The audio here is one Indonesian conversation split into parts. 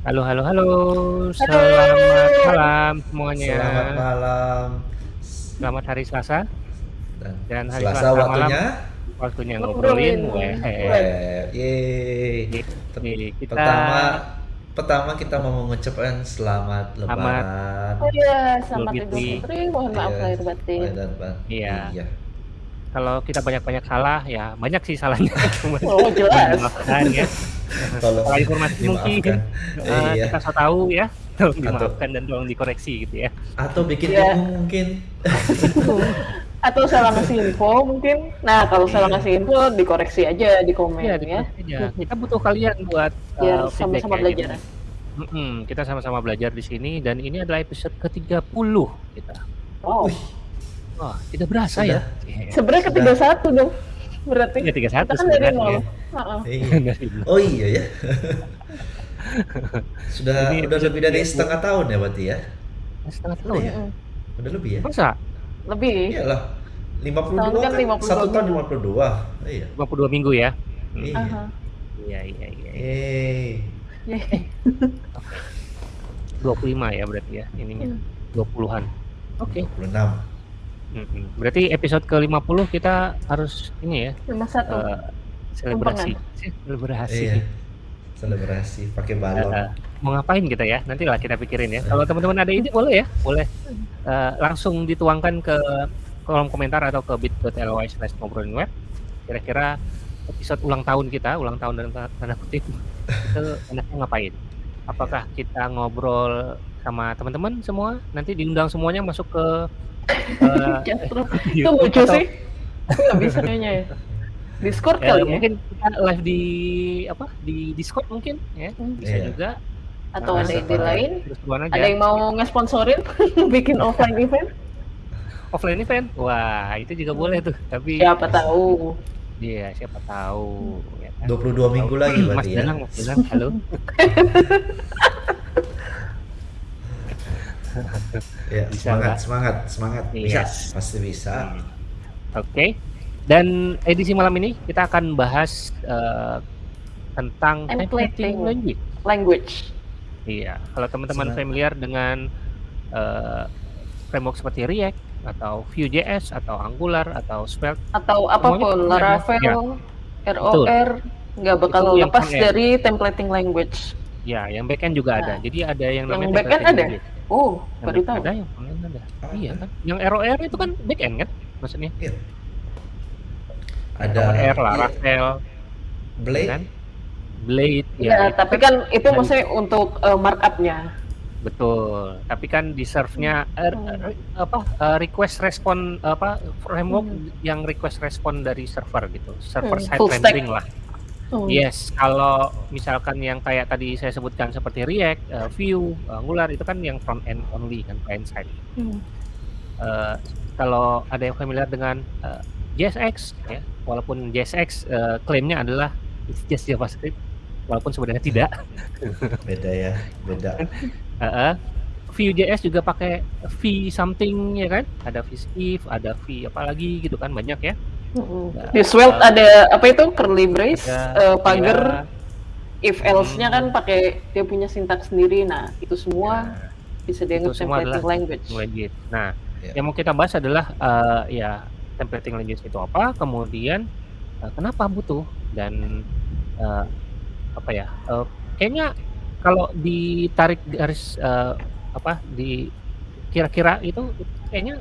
Halo halo halo, selamat Halo. malam semuanya. Selamat malam. Selamat hari Selasa. Dan Dan hari Selasa Selasa malam waktunya waktunya Ngobrolin. Yeay. Kita Pertama pertama kita mau mengucapkan selamat Selamat. lebaran. Oh iya, selamat Idul Fitri. Mohon maaf Iya, lahir batin. lahir dan batin. Iya. Iya. kalau kita banyak-banyak salah ya banyak sih salahnya. Cuman Oh jelas. dimaafkan ya. Tolong Kalau informasi mungkin eh, Iya. kita so tahu ya. Tolong Atau- dimaafkan dan tolong dikoreksi gitu ya. Atau bikin Iya. bingung mungkin. Atau salah ngasih info mungkin. Nah kalau salah Iya. ngasih info dikoreksi aja di komen Iya, ya. aja. Kita butuh kalian buat Biar eh, sama-sama feedback ya. belajar. Mm-mm, kita sama-sama belajar di sini dan ini adalah episode ke-30 kita. Wow. Wih, Wah, tidak berasa Sudah. ya. Iya. Sebenarnya ketiga satu dong. Berarti. Iya, 31 Kita kan dari sebenarnya. Heeh. Iya. Nol. Oh iya ya. Sudah Ini udah lebih dari 30. setengah tahun ya berarti ya? Setengah tahun ya? Mm-mm. Udah lebih ya? Masa? Lebih. Iyalah. 52 Tahun kan kan, 52 satu tahun minggu. 52. Iya. 52 minggu ya? Iya. Iya, iya, iya. Yeay. Yeay. 25 ya berarti ya ininya. Hmm. 20-an. Oke. 26. Mm-mm. Berarti episode ke-50 kita harus ini ya, Lima satu. eh, selebrasi. Selebrasi. Iya. Selebrasi pakai balon. Eh, mau ngapain kita ya? Nanti lah kita pikirin ya. Kalau teman-teman ada ide boleh ya, boleh Eh, langsung dituangkan ke kolom komentar atau ke bit.ly slash ngobrolin web. Kira-kira episode ulang tahun kita, ulang tahun dalam tanda- tanda kutip, itu enaknya ngapain? Apakah kita ngobrol sama teman-teman semua? Nanti diundang semuanya masuk ke eh, Jastro. Itu lucu sih. Nggak bisa kayaknya ya. Discord Ya, kali ya. mungkin kita live di apa di Discord mungkin ya Hmm. bisa Iya. juga Atau Nah, ada ide lain. Ada yang mau ngesponsorin bikin offline event? offline event wah itu juga boleh tuh tapi Siapa tahu. iya siapa tahu ya kan? 22 minggu lagi Mas berarti ya. Danang Mas Danang halo Ya, Bisa semangat, semangat, semangat. Bisa, Yes. pasti bisa. Hmm. oke dan edisi malam ini kita akan bahas eh, tentang Templating. templating language Language. iya kalau teman-teman familiar dengan eh, framework seperti React atau Vue.js atau Angular atau Svelte Atau apa pun. pernah ya? Laravel, ROR. Nggak bakal Itu yang lepas dari templating language. ya yang backend juga ada Nah. jadi ada yang Yang namanya backend templating ada? language. Oh, Yang baru tahu. ada yang frontend ada Ah, iya kan yang ROR itu kan backend kan maksudnya Iya. ada R Laravel Blade. kan Blade Ya, ya, tapi kan itu Dan- maksudnya untuk eh, markupnya. betul tapi kan di serve-nya eh, Hmm. eh, apa request respon apa framework Hmm. yang request respon dari server gitu server Hmm, side rendering lah Hmm. yes kalau misalkan yang kayak tadi saya sebutkan seperti React eh, Vue Angular itu kan yang front end only kan client side Hmm. Eh, kalau ada yang familiar dengan eh, JSX ya walaupun JSX eh, klaimnya adalah it's just JavaScript walaupun sebenarnya tidak Beda ya, beda. Heeh. Vue.js juga pakai V something ya kan ada V if ada V apa lagi gitu kan banyak ya. Nah, Di eh, ada apa itu curly brace, ada eh, pagar, ya, if else-nya kan Hmm. pakai dia punya sintaks sendiri. Nah, itu semua bisa itu dianggap templating language. language. Nah, Ya. yang mau kita bahas adalah eh, ya templating language itu apa, kemudian eh, kenapa butuh dan eh, apa ya? eh, kayaknya kalau ditarik garis eh, apa di kira-kira itu kayaknya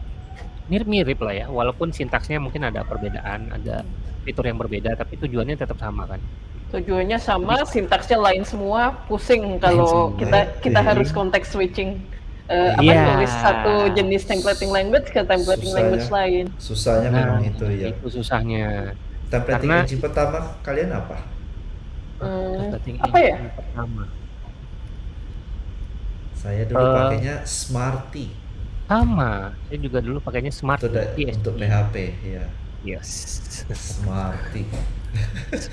mirip-mirip lah ya, walaupun sintaksnya mungkin ada perbedaan, ada fitur yang berbeda, tapi tujuannya tetap sama kan. Tujuannya sama, sintaksnya lain semua, pusing kalau semua. kita kita Iya. harus konteks switching. Eh, apa Iya. nulis satu jenis templating language ke templating Susahnya. language lain. Susahnya memang itu ya. Nah, Itu susahnya. Templating karena- engine pertama kalian apa? Hmm, Templating apa ya? Pertama. Saya dulu Eh. pakainya Smarty. Sama, saya juga dulu pakainya Smart Itu da- PHP. untuk PHP ya. Yes. Smarty.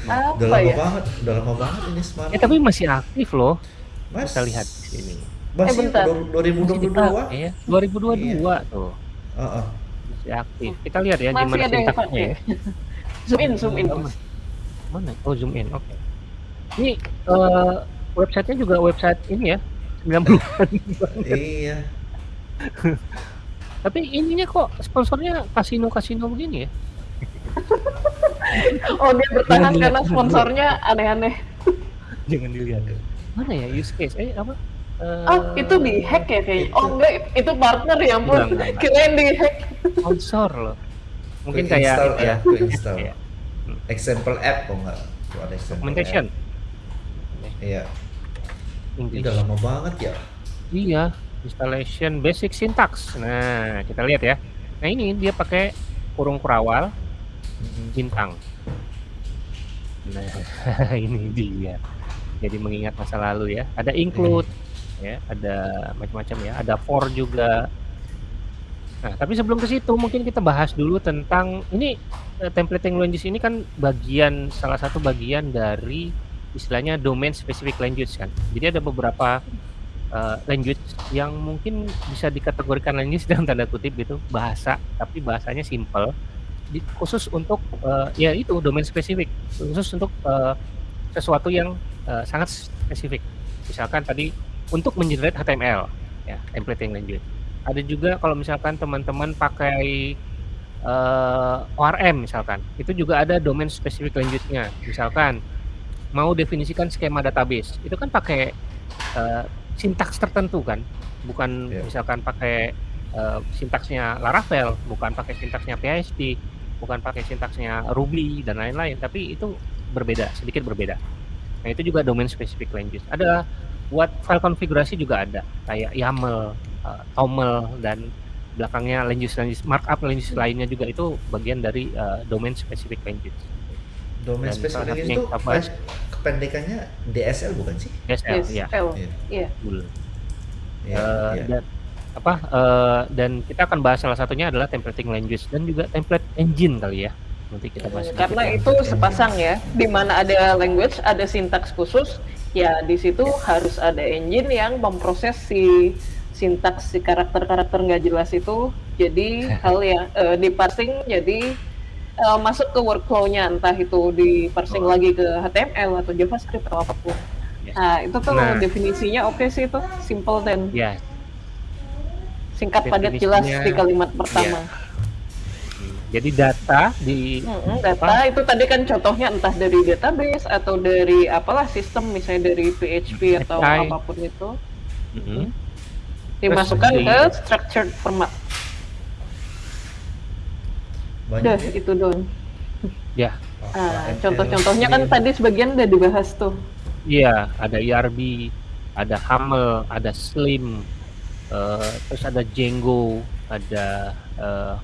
Apa Udah lama ya? banget, udah lama banget ini Smarty. Eh tapi masih aktif loh. Mas, Kita lihat di sini. Masih Eh, bentar. du- 2022. Masih dipakai ya. 2022 tuh. Heeh. Masih aktif. Kita lihat ya Masih gimana sintaksnya ya. zoom in, zoom in. Oh, Mana? Oh, zoom in. Oke. Ini eh, websitenya juga website ini ya 90-an Iya. tapi ininya kok sponsornya kasino-kasino begini ya Oh dia bertahan Jangan karena dilihat. sponsornya aneh-aneh. jangan dilihat mana ya use case eh apa Eh, Oh itu di hack ya kayaknya. Oh enggak itu partner ya ampun. Enggak, enggak, enggak. Kirain di hack. sponsor loh mungkin Quick kayak install ya ya, quick install. Iya. Example app kok nggak? Tuh ada documentation. Iya. Ini udah lama banget ya. Iya, installation basic syntax. Nah, kita lihat ya. Nah, ini dia pakai kurung kurawal Mm-mm. bintang. Nah, ini dia. Jadi mengingat masa lalu ya. Ada include ya, ada macam-macam ya. Ada for juga. Nah, tapi sebelum ke situ mungkin kita bahas dulu tentang ini eh, templating language ini kan bagian salah satu bagian dari istilahnya domain specific language kan. Jadi ada beberapa uh, language yang mungkin bisa dikategorikan language dalam tanda kutip gitu bahasa tapi bahasanya simple. Di- khusus untuk uh, ya itu domain spesifik. Khusus untuk uh, sesuatu yang uh, sangat spesifik. Misalkan tadi untuk mengenerate HTML ya templating language. Ada juga kalau misalkan teman-teman pakai uh, ORM misalkan itu juga ada domain specific language-nya. Misalkan mau definisikan skema database itu kan pakai uh, sintaks tertentu kan? Bukan Iya. misalkan pakai uh, sintaksnya Laravel bukan pakai sintaksnya PHP bukan pakai sintaksnya Ruby dan lain-lain. Tapi itu berbeda sedikit berbeda. Nah itu juga domain specific language. Ada buat file konfigurasi juga ada kayak YAML uh, TOML dan belakangnya language language markup language lainnya juga itu bagian dari uh, domain specific language. Domain Dan specific language itu. Kependekannya DSL bukan sih? DSL Yes, ya L. Iya. Eh, iya. dan apa eh, dan kita akan bahas salah satunya adalah templating language dan juga template engine kali ya nanti kita bahas sedikit Karena itu sepasang ya. Di mana ada language, ada sintaks khusus, ya di situ harus ada engine yang memproses si sintaks si karakter-karakter nggak jelas itu jadi hal yang eh, di parsing jadi eh, masuk ke workflow-nya entah itu di parsing Oh. lagi ke HTML atau JavaScript atau apa pun. Yes. Nah, itu tuh Nah. definisinya oke sih itu, simple dan ya singkat padat jelas di kalimat pertama. jadi data di Mm-mm, data itu tadi kan contohnya entah dari database atau dari apalah sistem misalnya dari PHP atau API. apa pun itu Mhm. dimasukkan di- ke structured format. Banyak Udah ya? itu dong. ya HTML, contoh-contohnya kan tadi sebagian udah dibahas tuh. iya ada ERB ada Hamel ada Slim eh, terus ada Django ada eh,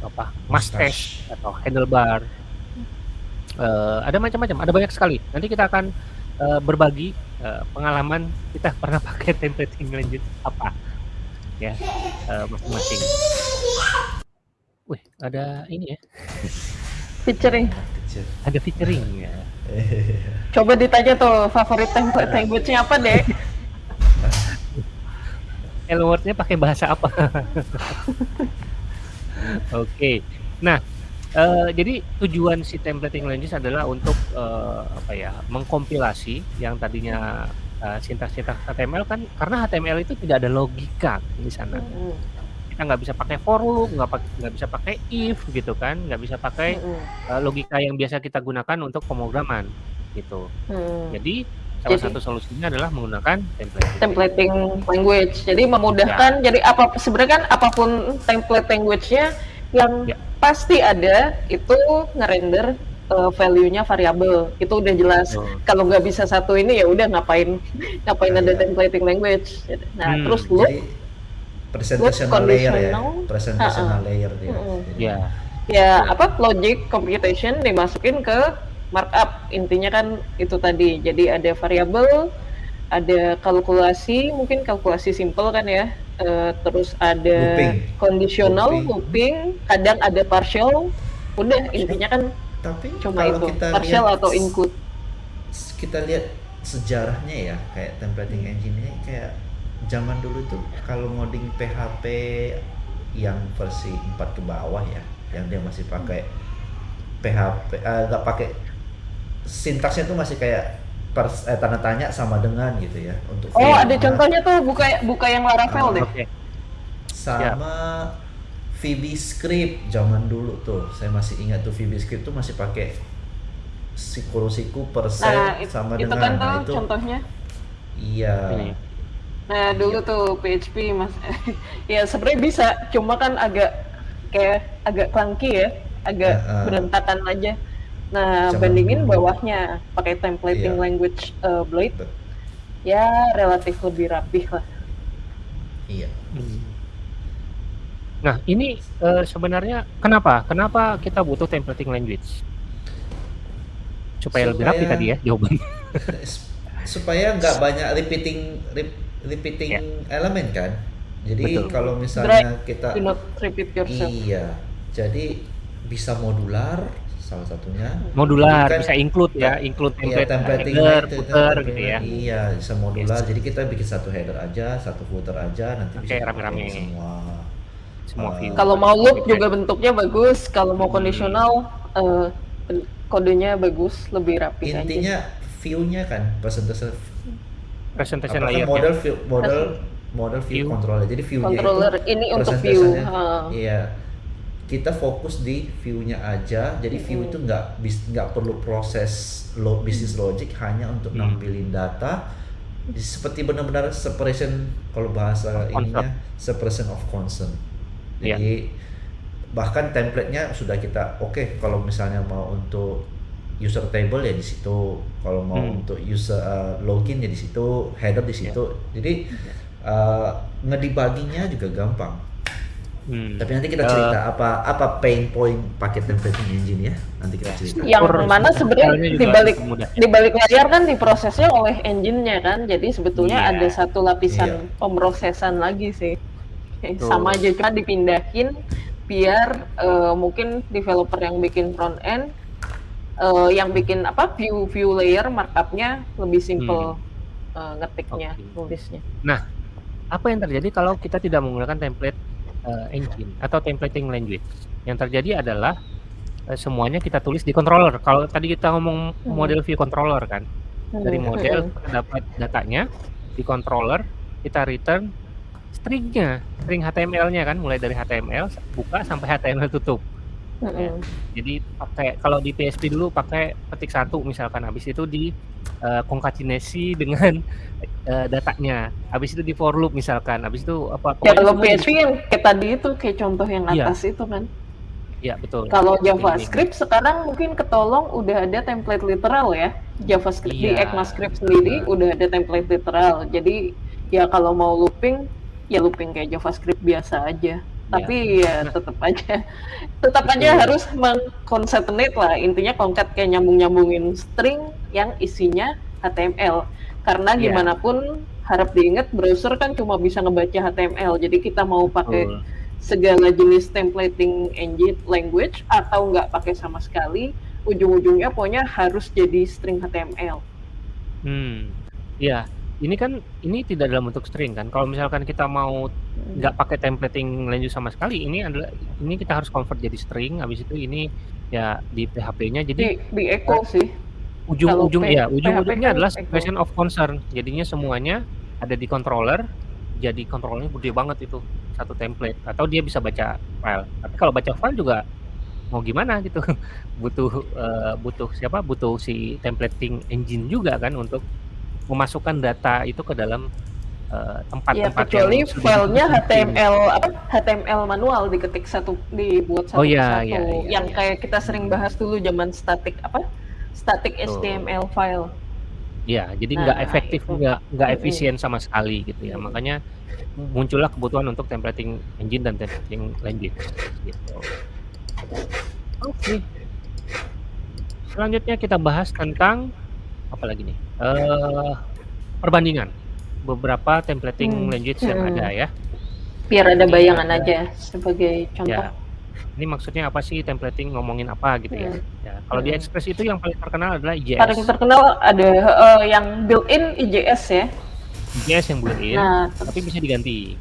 apa Mustache atau handlebar Eh, ada macam-macam ada banyak sekali nanti kita akan eh, berbagi eh, pengalaman kita pernah pakai templating lanjut apa ya eh, masing-masing wih ada ini ya Featuring. Ada featuring ya Coba ditanya tuh favorit template language-nya apa, Dek? keywordnya pakai bahasa apa oke nah eh, jadi tujuan si templating language adalah untuk eh, apa ya mengkompilasi yang tadinya eh, sintaks-sintaks HTML kan karena HTML itu tidak ada logika di sana Mm-mm. Kita nggak bisa pakai for loop nggak nggak bisa pakai if gitu kan nggak bisa pakai Mm-mm. eh, logika yang biasa kita gunakan untuk pemrograman gitu Mm. jadi salah Jadi- satu solusinya adalah menggunakan template templating language. Jadi memudahkan. Jadi apa sebenarnya kan apa pun template language-nya yang Ya. pasti ada itu ngerender uh, value-nya variabel. Itu udah jelas. Betul. Kalau nggak bisa satu ini ya udah ngapain ngapain Ah, ada ya. templating language. Nah, Hmm, terus loop Jadi presentational layer ya, presentational ah. layer dia. Mm-mm. Jadi, ya. Ya apa logic computation dimasukin ke markup. Intinya kan itu tadi. Jadi ada variabel ada kalkulasi mungkin kalkulasi simple kan ya. Eh, terus ada Looping. conditional Looping. looping. Kadang ada partial. Udah intinya kan Tapi cuma kalau itu. kita partial lihat atau include kita lihat sejarahnya ya kayak templating engine ini kayak zaman dulu tuh kalau ngoding PHP yang versi 4 ke bawah ya yang dia masih pakai PHP eh, nggak pakai sintaksnya tuh masih kayak pers eh, tanda tanya sama dengan gitu ya untuk Oh, ada V-nya. contohnya tuh buka buka yang Laravel Ah, deh. Oke. sama VB Script zaman dulu tuh saya masih ingat tuh VB Script tuh masih pakai siku-siku persen Nah, sama itu dengan kan nah, itu contohnya. iya Ini. Nah, dulu tuh PHP Mas ya sebenarnya bisa, cuma kan agak kayak agak clunky ya, agak ah. berantakan aja. Nah, Zaman bandingin bawahnya pakai templating Iya. language uh, Blade Bet- ya relatif lebih rapih lah. iya Hmm. Nah, ini eh, sebenarnya kenapa? Kenapa kita butuh templating language? Supaya, lebih rapi Supaya- tadi ya jawaban. supaya nggak banyak repeating rep- repeating Ya. elemen kan jadi Betul. kalau misalnya kita Do not repeat yourself. iya jadi bisa modular salah satunya Modular, kan- bisa include ya, include Iya, template templating header, itu, footer gitu ya. Iya, bisa modular. Yes. Jadi kita bikin satu header aja, satu footer aja, nanti Oke, bisa rame-rame. semua. Semua view. Kalau mau loop juga bentuknya bagus, kalau mau Hmm. kondisional eh, kodenya bagus, lebih rapi aja. Intinya view-nya kan presentasi presentation layer model view model model view, View. controller. Jadi view-nya Controller itu ini untuk view. Iya. Kita fokus di view-nya aja. Jadi view Mm-mm. itu nggak nggak perlu proses lo, business logic hanya untuk Hmm. nampilin data seperti benar-benar separation kalau bahasa Of ininya separation of concern. Iya. Jadi bahkan template-nya sudah kita oke kalau misalnya mau untuk user table ya di situ, kalau mau Hmm. untuk user uh, login ya di situ, header di situ. Jadi uh, ngedebuggingnya juga gampang. Hmm. Tapi nanti kita cerita apa apa pain point pakai templating engine ya. Nanti kita cerita. Yang mana sebenarnya strukturalnya juga di balik lebih mudah. di balik layar kan diprosesnya oleh engine-nya kan. Jadi sebetulnya Iya. ada satu lapisan Iya. pemrosesan lagi sih. Sama aja cuma dipindahin biar eh, mungkin developer yang bikin front end eh, yang bikin apa view view layer markupnya lebih simple eh, ngetiknya Hmm. Oke. nulisnya. Nah, apa yang terjadi kalau kita tidak menggunakan template eh, engine atau templating language? Yang terjadi adalah eh, semuanya kita tulis di controller. Kalau tadi kita ngomong Hmm. model view controller kan, dari Hmm, model hmm. dapat datanya di controller, kita return stringnya, string HTML-nya kan, mulai dari HTML buka sampai HTML tutup. Ya. Jadi pakai kalau di PHP dulu pakai petik satu misalkan, habis itu di eh, konkatenasi dengan eh, datanya, habis itu di for loop misalkan, habis itu apa? Ya kalau di- PHP yang kayak tadi itu kayak contoh yang Iya. atas itu kan. Iya betul. Kalau Seperti ini. JavaScript sekarang mungkin ketolong udah ada template literal ya. JavaScript di Iya. ECMAScript sendiri udah ada template literal. Jadi ya kalau mau looping ya looping kayak JavaScript biasa aja. Tapi ya Nah. tetap aja tetap aja harus mengconcatenate lah. Intinya concat kayak nyambung-nyambungin string yang isinya HTML. Karena Iya. gimana pun harap diingat browser kan cuma bisa ngebaca HTML. Jadi kita mau pakai Betul. segala jenis templating engine language atau nggak pakai sama sekali ujung-ujungnya pokoknya harus jadi string HTML Hmm, ya. Ini kan ini tidak dalam bentuk string kan. Kalau misalkan kita mau nggak pakai templating language sama sekali, ini adalah ini kita harus convert jadi string. Habis itu ini ya di PHP-nya di jadi di echo sih ujung-ujung ya ujung-ujungnya kan adalah expression of concern. Jadinya semuanya ada di controller. Jadi controllernya gede banget itu satu template. Atau dia bisa baca file. Tapi kalau baca file juga mau gimana gitu butuh eh, butuh siapa butuh si templating engine juga kan untuk memasukkan data itu ke dalam eh, ya tempat-tempat kecuali yang filenya. HTML apa HTML manual diketik satu dibuat satu Oh, iya, persatu iya, iya, yang iya. kayak kita sering bahas dulu zaman static apa static Betul. HTML file Ya, jadi Nah, nggak efektif, itu. nggak nggak efisien sama sekali gitu ya. Makanya muncullah kebutuhan untuk templating engine dan templating language gitu. Oke. Selanjutnya kita bahas tentang apa lagi nih? Eh perbandingan beberapa templating Hmm, language yang hmm. ada ya. biar ada Ini bayangan ada- aja sebagai contoh Ya. Ini maksudnya apa sih templating ngomongin apa gitu ya? Hmm. Ya, kalau di Hmm. Express itu yang paling terkenal adalah paling IJS. terkenal ada eh, yang built-in IJS ya IJS yang built-in, nah tapi bisa diganti.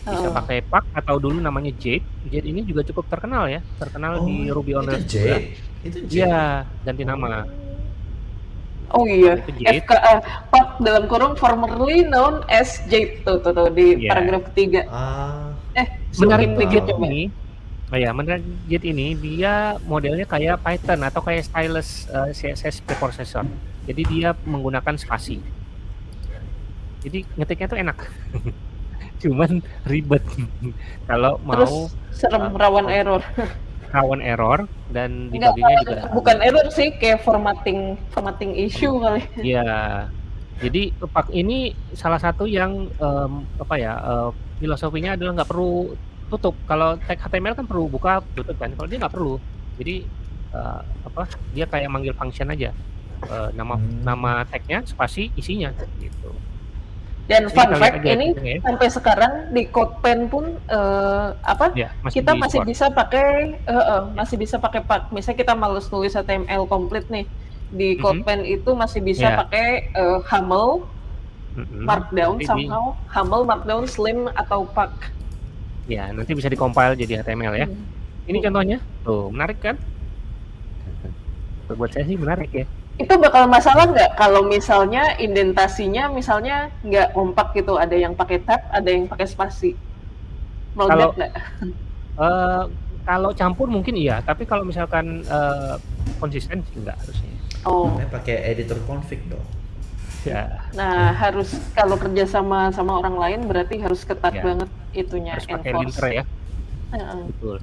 bisa eh, pakai Pak atau dulu namanya Jade. Jade ini juga cukup terkenal ya, terkenal di Ruby on Oh, itu Rails. Itu J. Iya, ganti nama. Oh iya, Itu Jade. FKA Pak dalam kurung formerly known as Jade tuh tuh, tuh di Iya. paragraf ketiga. Ah, Eh, Menarik dikit Jade coba. ini, oh ya, menarik Jade ini dia modelnya kayak Python atau kayak stylus eh, CSS preprocessor. Jadi dia menggunakan spasi. Jadi ngetiknya tuh enak. Cuman ribet. Kalau Terus mau serem uh, rawan error. rawan error dan Enggak, debuggingnya juga bukan error sih, kayak formatting formatting issue kali. Iya. Jadi pak ini salah satu yang em, apa ya eh, filosofinya adalah nggak perlu tutup. Kalau tag HTML kan perlu buka tutup kan. Kalau dia nggak perlu. Jadi eh, apa dia kayak manggil function aja. Eh, nama Hmm. nama tagnya spasi isinya gitu. Dan fun kita fact ini hitungnya ya. sampai sekarang di CodePen pun eh, apa Ya, kita di masih bisa pakai eh, eh, masih bisa pakai pak misalnya kita males nulis HTML komplit nih di Mhm. CodePen itu masih bisa Ya. pakai eh, HAML Mm-mm. Markdown Nanti di- somehow HAML Markdown Slim atau pak ya, nanti bisa dikompil jadi HTML ya. Hmm. Ini contohnya. Tuh, menarik kan? Buat saya sih menarik ya. Itu bakal masalah nggak kalau misalnya indentasinya misalnya nggak kompak gitu ada yang pakai tab ada yang pakai spasi meledak Kalau- nggak Eh, kalau campur mungkin iya, tapi kalau misalkan eh, konsisten sih enggak harusnya. oh namanya pakai editor config dong. Ya, nah harus kalau kerja sama sama orang lain berarti harus ketat Ya. banget itunya harus pakai linter ya. Heeh. Betul.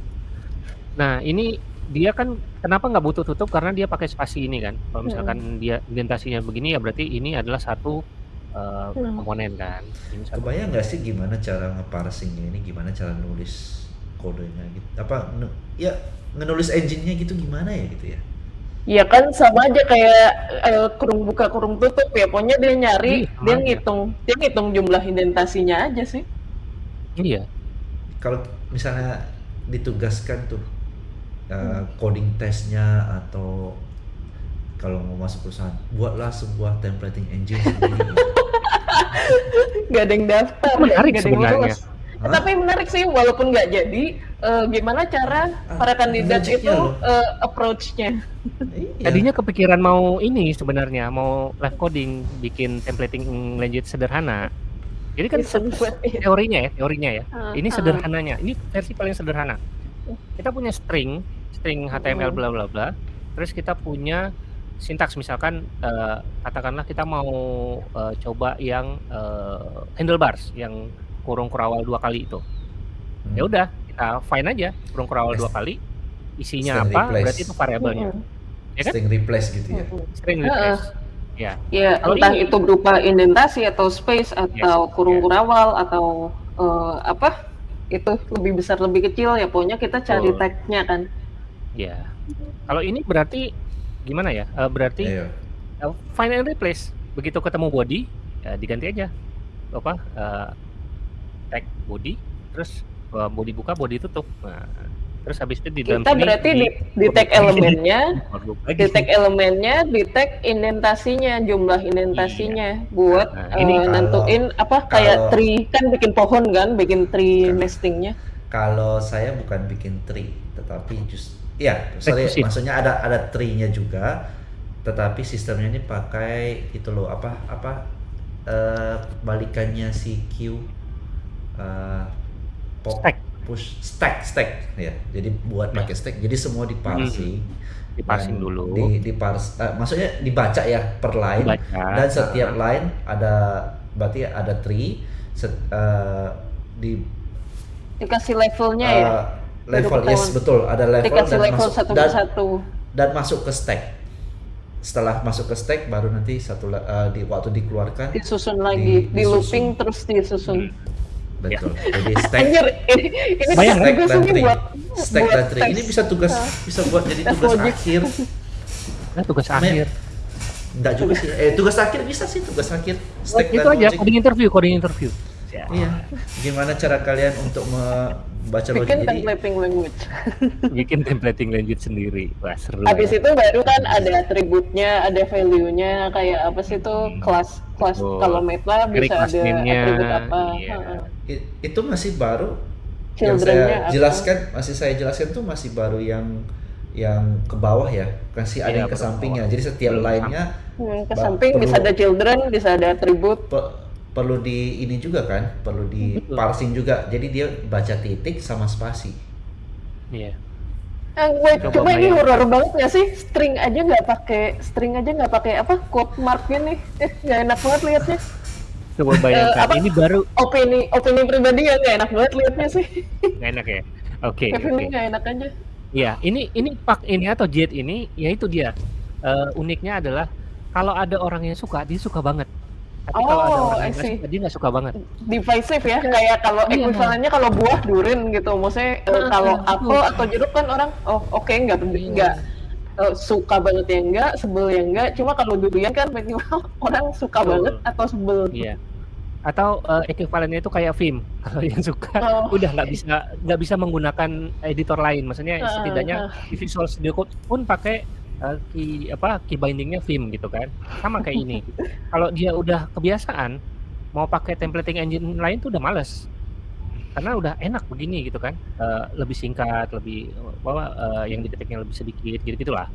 Nah, ini dia kan kenapa nggak butuh tutup karena dia pakai spasi ini kan. Kalau misalkan dia indentasinya begini ya berarti ini adalah satu eh, Hmm. komponen kan. Ini satu. Kebayang nggak sih gimana cara ngeparsingnya ini, gimana cara nulis kodenya gitu? Apa ya ngenulis engine-nya gitu gimana ya gitu ya? Ya kan sama aja kayak eh, kurung buka kurung tutup ya pokoknya dia nyari Iya, sama dia aja. ngitung dia ngitung jumlah indentasinya aja sih Iya. Kalau misalnya ditugaskan tuh uh, coding testnya atau kalau mau masuk perusahaan, buatlah sebuah templating engine sendiri. nggak ada yang daftar menarik yang sebenarnya. Eh, tapi menarik sih walaupun nggak jadi eh, gimana cara Ah, para kandidat itu loh. eh, approach-nya Iya. Tadinya kepikiran mau ini sebenarnya mau live coding bikin templating lanjut sederhana. Jadi kan iya. teorinya ya, teorinya ya. Ah, Ini ah. sederhananya. Ini versi paling sederhana. Kita punya string, string HTML Hmm. bla bla bla. Terus kita punya sintaks misalkan eh, katakanlah kita mau eh, coba yang eh, handlebars yang kurung kurawal dua kali itu. Hmm. Ya udah, kita find aja kurung kurawal dua kali. Isinya String apa? replace. Berarti itu variabelnya. Mm-mm. Ya kan? String replace gitu ya. Mm-mm. String replace. Ya. ya Kalau entah ini- itu berupa indentasi atau space atau Yes, kurung ya. kurawal atau eh, apa itu lebih besar lebih kecil ya pokoknya kita cari Betul. tag-nya kan Ya. Kalau ini berarti gimana ya? Eh, berarti Ayo. eh, find and replace. Begitu ketemu body, ya diganti aja. Apa? eh, tag body, terus eh, body buka, body tutup. Nah, terus habis itu di dalam kita sini berarti di, di tag elemennya di tag elemennya di tag indentasinya jumlah indentasinya buat Nah, ini kalau- nentuin apa kayak kalau- tree kan bikin pohon kan bikin tree Kan. nestingnya Kalau saya bukan bikin tree, tetapi just ya, sorry, maksudnya ada ada tree-nya juga, tetapi sistemnya ini pakai itu loh apa apa eh, balikannya si Q eh, pop Stack. push stack stack ya. Jadi buat pakai stack, jadi semua diparsing. Diparsing dan dulu. Di, dipars, eh, maksudnya dibaca ya per line Dibaca. dan setiap line ada berarti ada tree set- eh, di dikasih levelnya Uh, ya level yes betul. Ada level dikasih dan level masuk satu dan, persatu. dan masuk ke stack. Setelah masuk ke stack baru nanti satu uh, di waktu dikeluarkan disusun lagi Di- di, looping terus disusun. Betul. Jadi stack anjir ini ini Bayang, stack dan ini tree buat stack buat dan tree ini bisa tugas Ah. bisa buat jadi Tes tugas akhir. Nah, tugas Men- akhir. enggak juga sih. Eh tugas akhir bisa sih tugas akhir. Stack itu dan aja coding interview, coding interview. Ya. iya gimana cara kalian untuk membaca logic bikin templating language Bikin templating lanjut sendiri. Wah, seru. habis ya. itu baru kan ada atributnya ada value-nya kayak apa sih itu Hmm. kelas kelas kalau Dari bisa ada atribut apa iya. Heeh. I- itu masih baru yang saya apa? jelaskan masih saya jelaskan tuh masih baru yang yang ke bawah ya kasih ada Iya, yang ke sampingnya jadi setiap Belum line-nya Hmm, ke samping bisa ada children, bisa ada atribut. Pe- perlu di ini juga kan, perlu di Betul. parsing juga. Jadi dia baca titik sama spasi. Iya. Eh, wait, Coba cuma ini horor banget nggak sih? String aja nggak pakai, string aja nggak pakai apa? Quote marknya nih, eh, nggak enak banget liatnya. Coba bayangkan, apa? ini baru Opini, opini pribadi ya nggak enak banget liatnya sih. nggak enak ya. Oke, oke. feeling nggak enak aja. Iya, ini ini pak ini atau jet ini, ya itu dia. Eh, uniknya adalah kalau ada orang yang suka, dia suka banget. Tapi kalau ada Oh, orang I yang nggak dia nggak suka banget. Divisive ya, kayak kalau Iya. ekuivalennya kalau buah durin gitu. Maksudnya Ah, kalau apel atau jeruk kan orang, oh oke nggak Iya. nggak eh, suka banget ya enggak, sebel ya enggak. Cuma kalau durian kan minimal orang suka banget atau sebel. Iya. Atau eh, ekuivalennya itu kayak film. Kalau yang suka Oh. udah nggak bisa nggak bisa menggunakan editor lain. Maksudnya Ah, setidaknya di Visual Studio Code pun pakai eh, key apa key bindingnya film gitu kan. Sama kayak ini. Kalau dia udah kebiasaan mau pakai templating engine lain tuh udah males. Karena udah enak begini gitu kan. Eh, lebih singkat, lebih bahwa eh, yang dideteknya lebih sedikit gitu gitulah.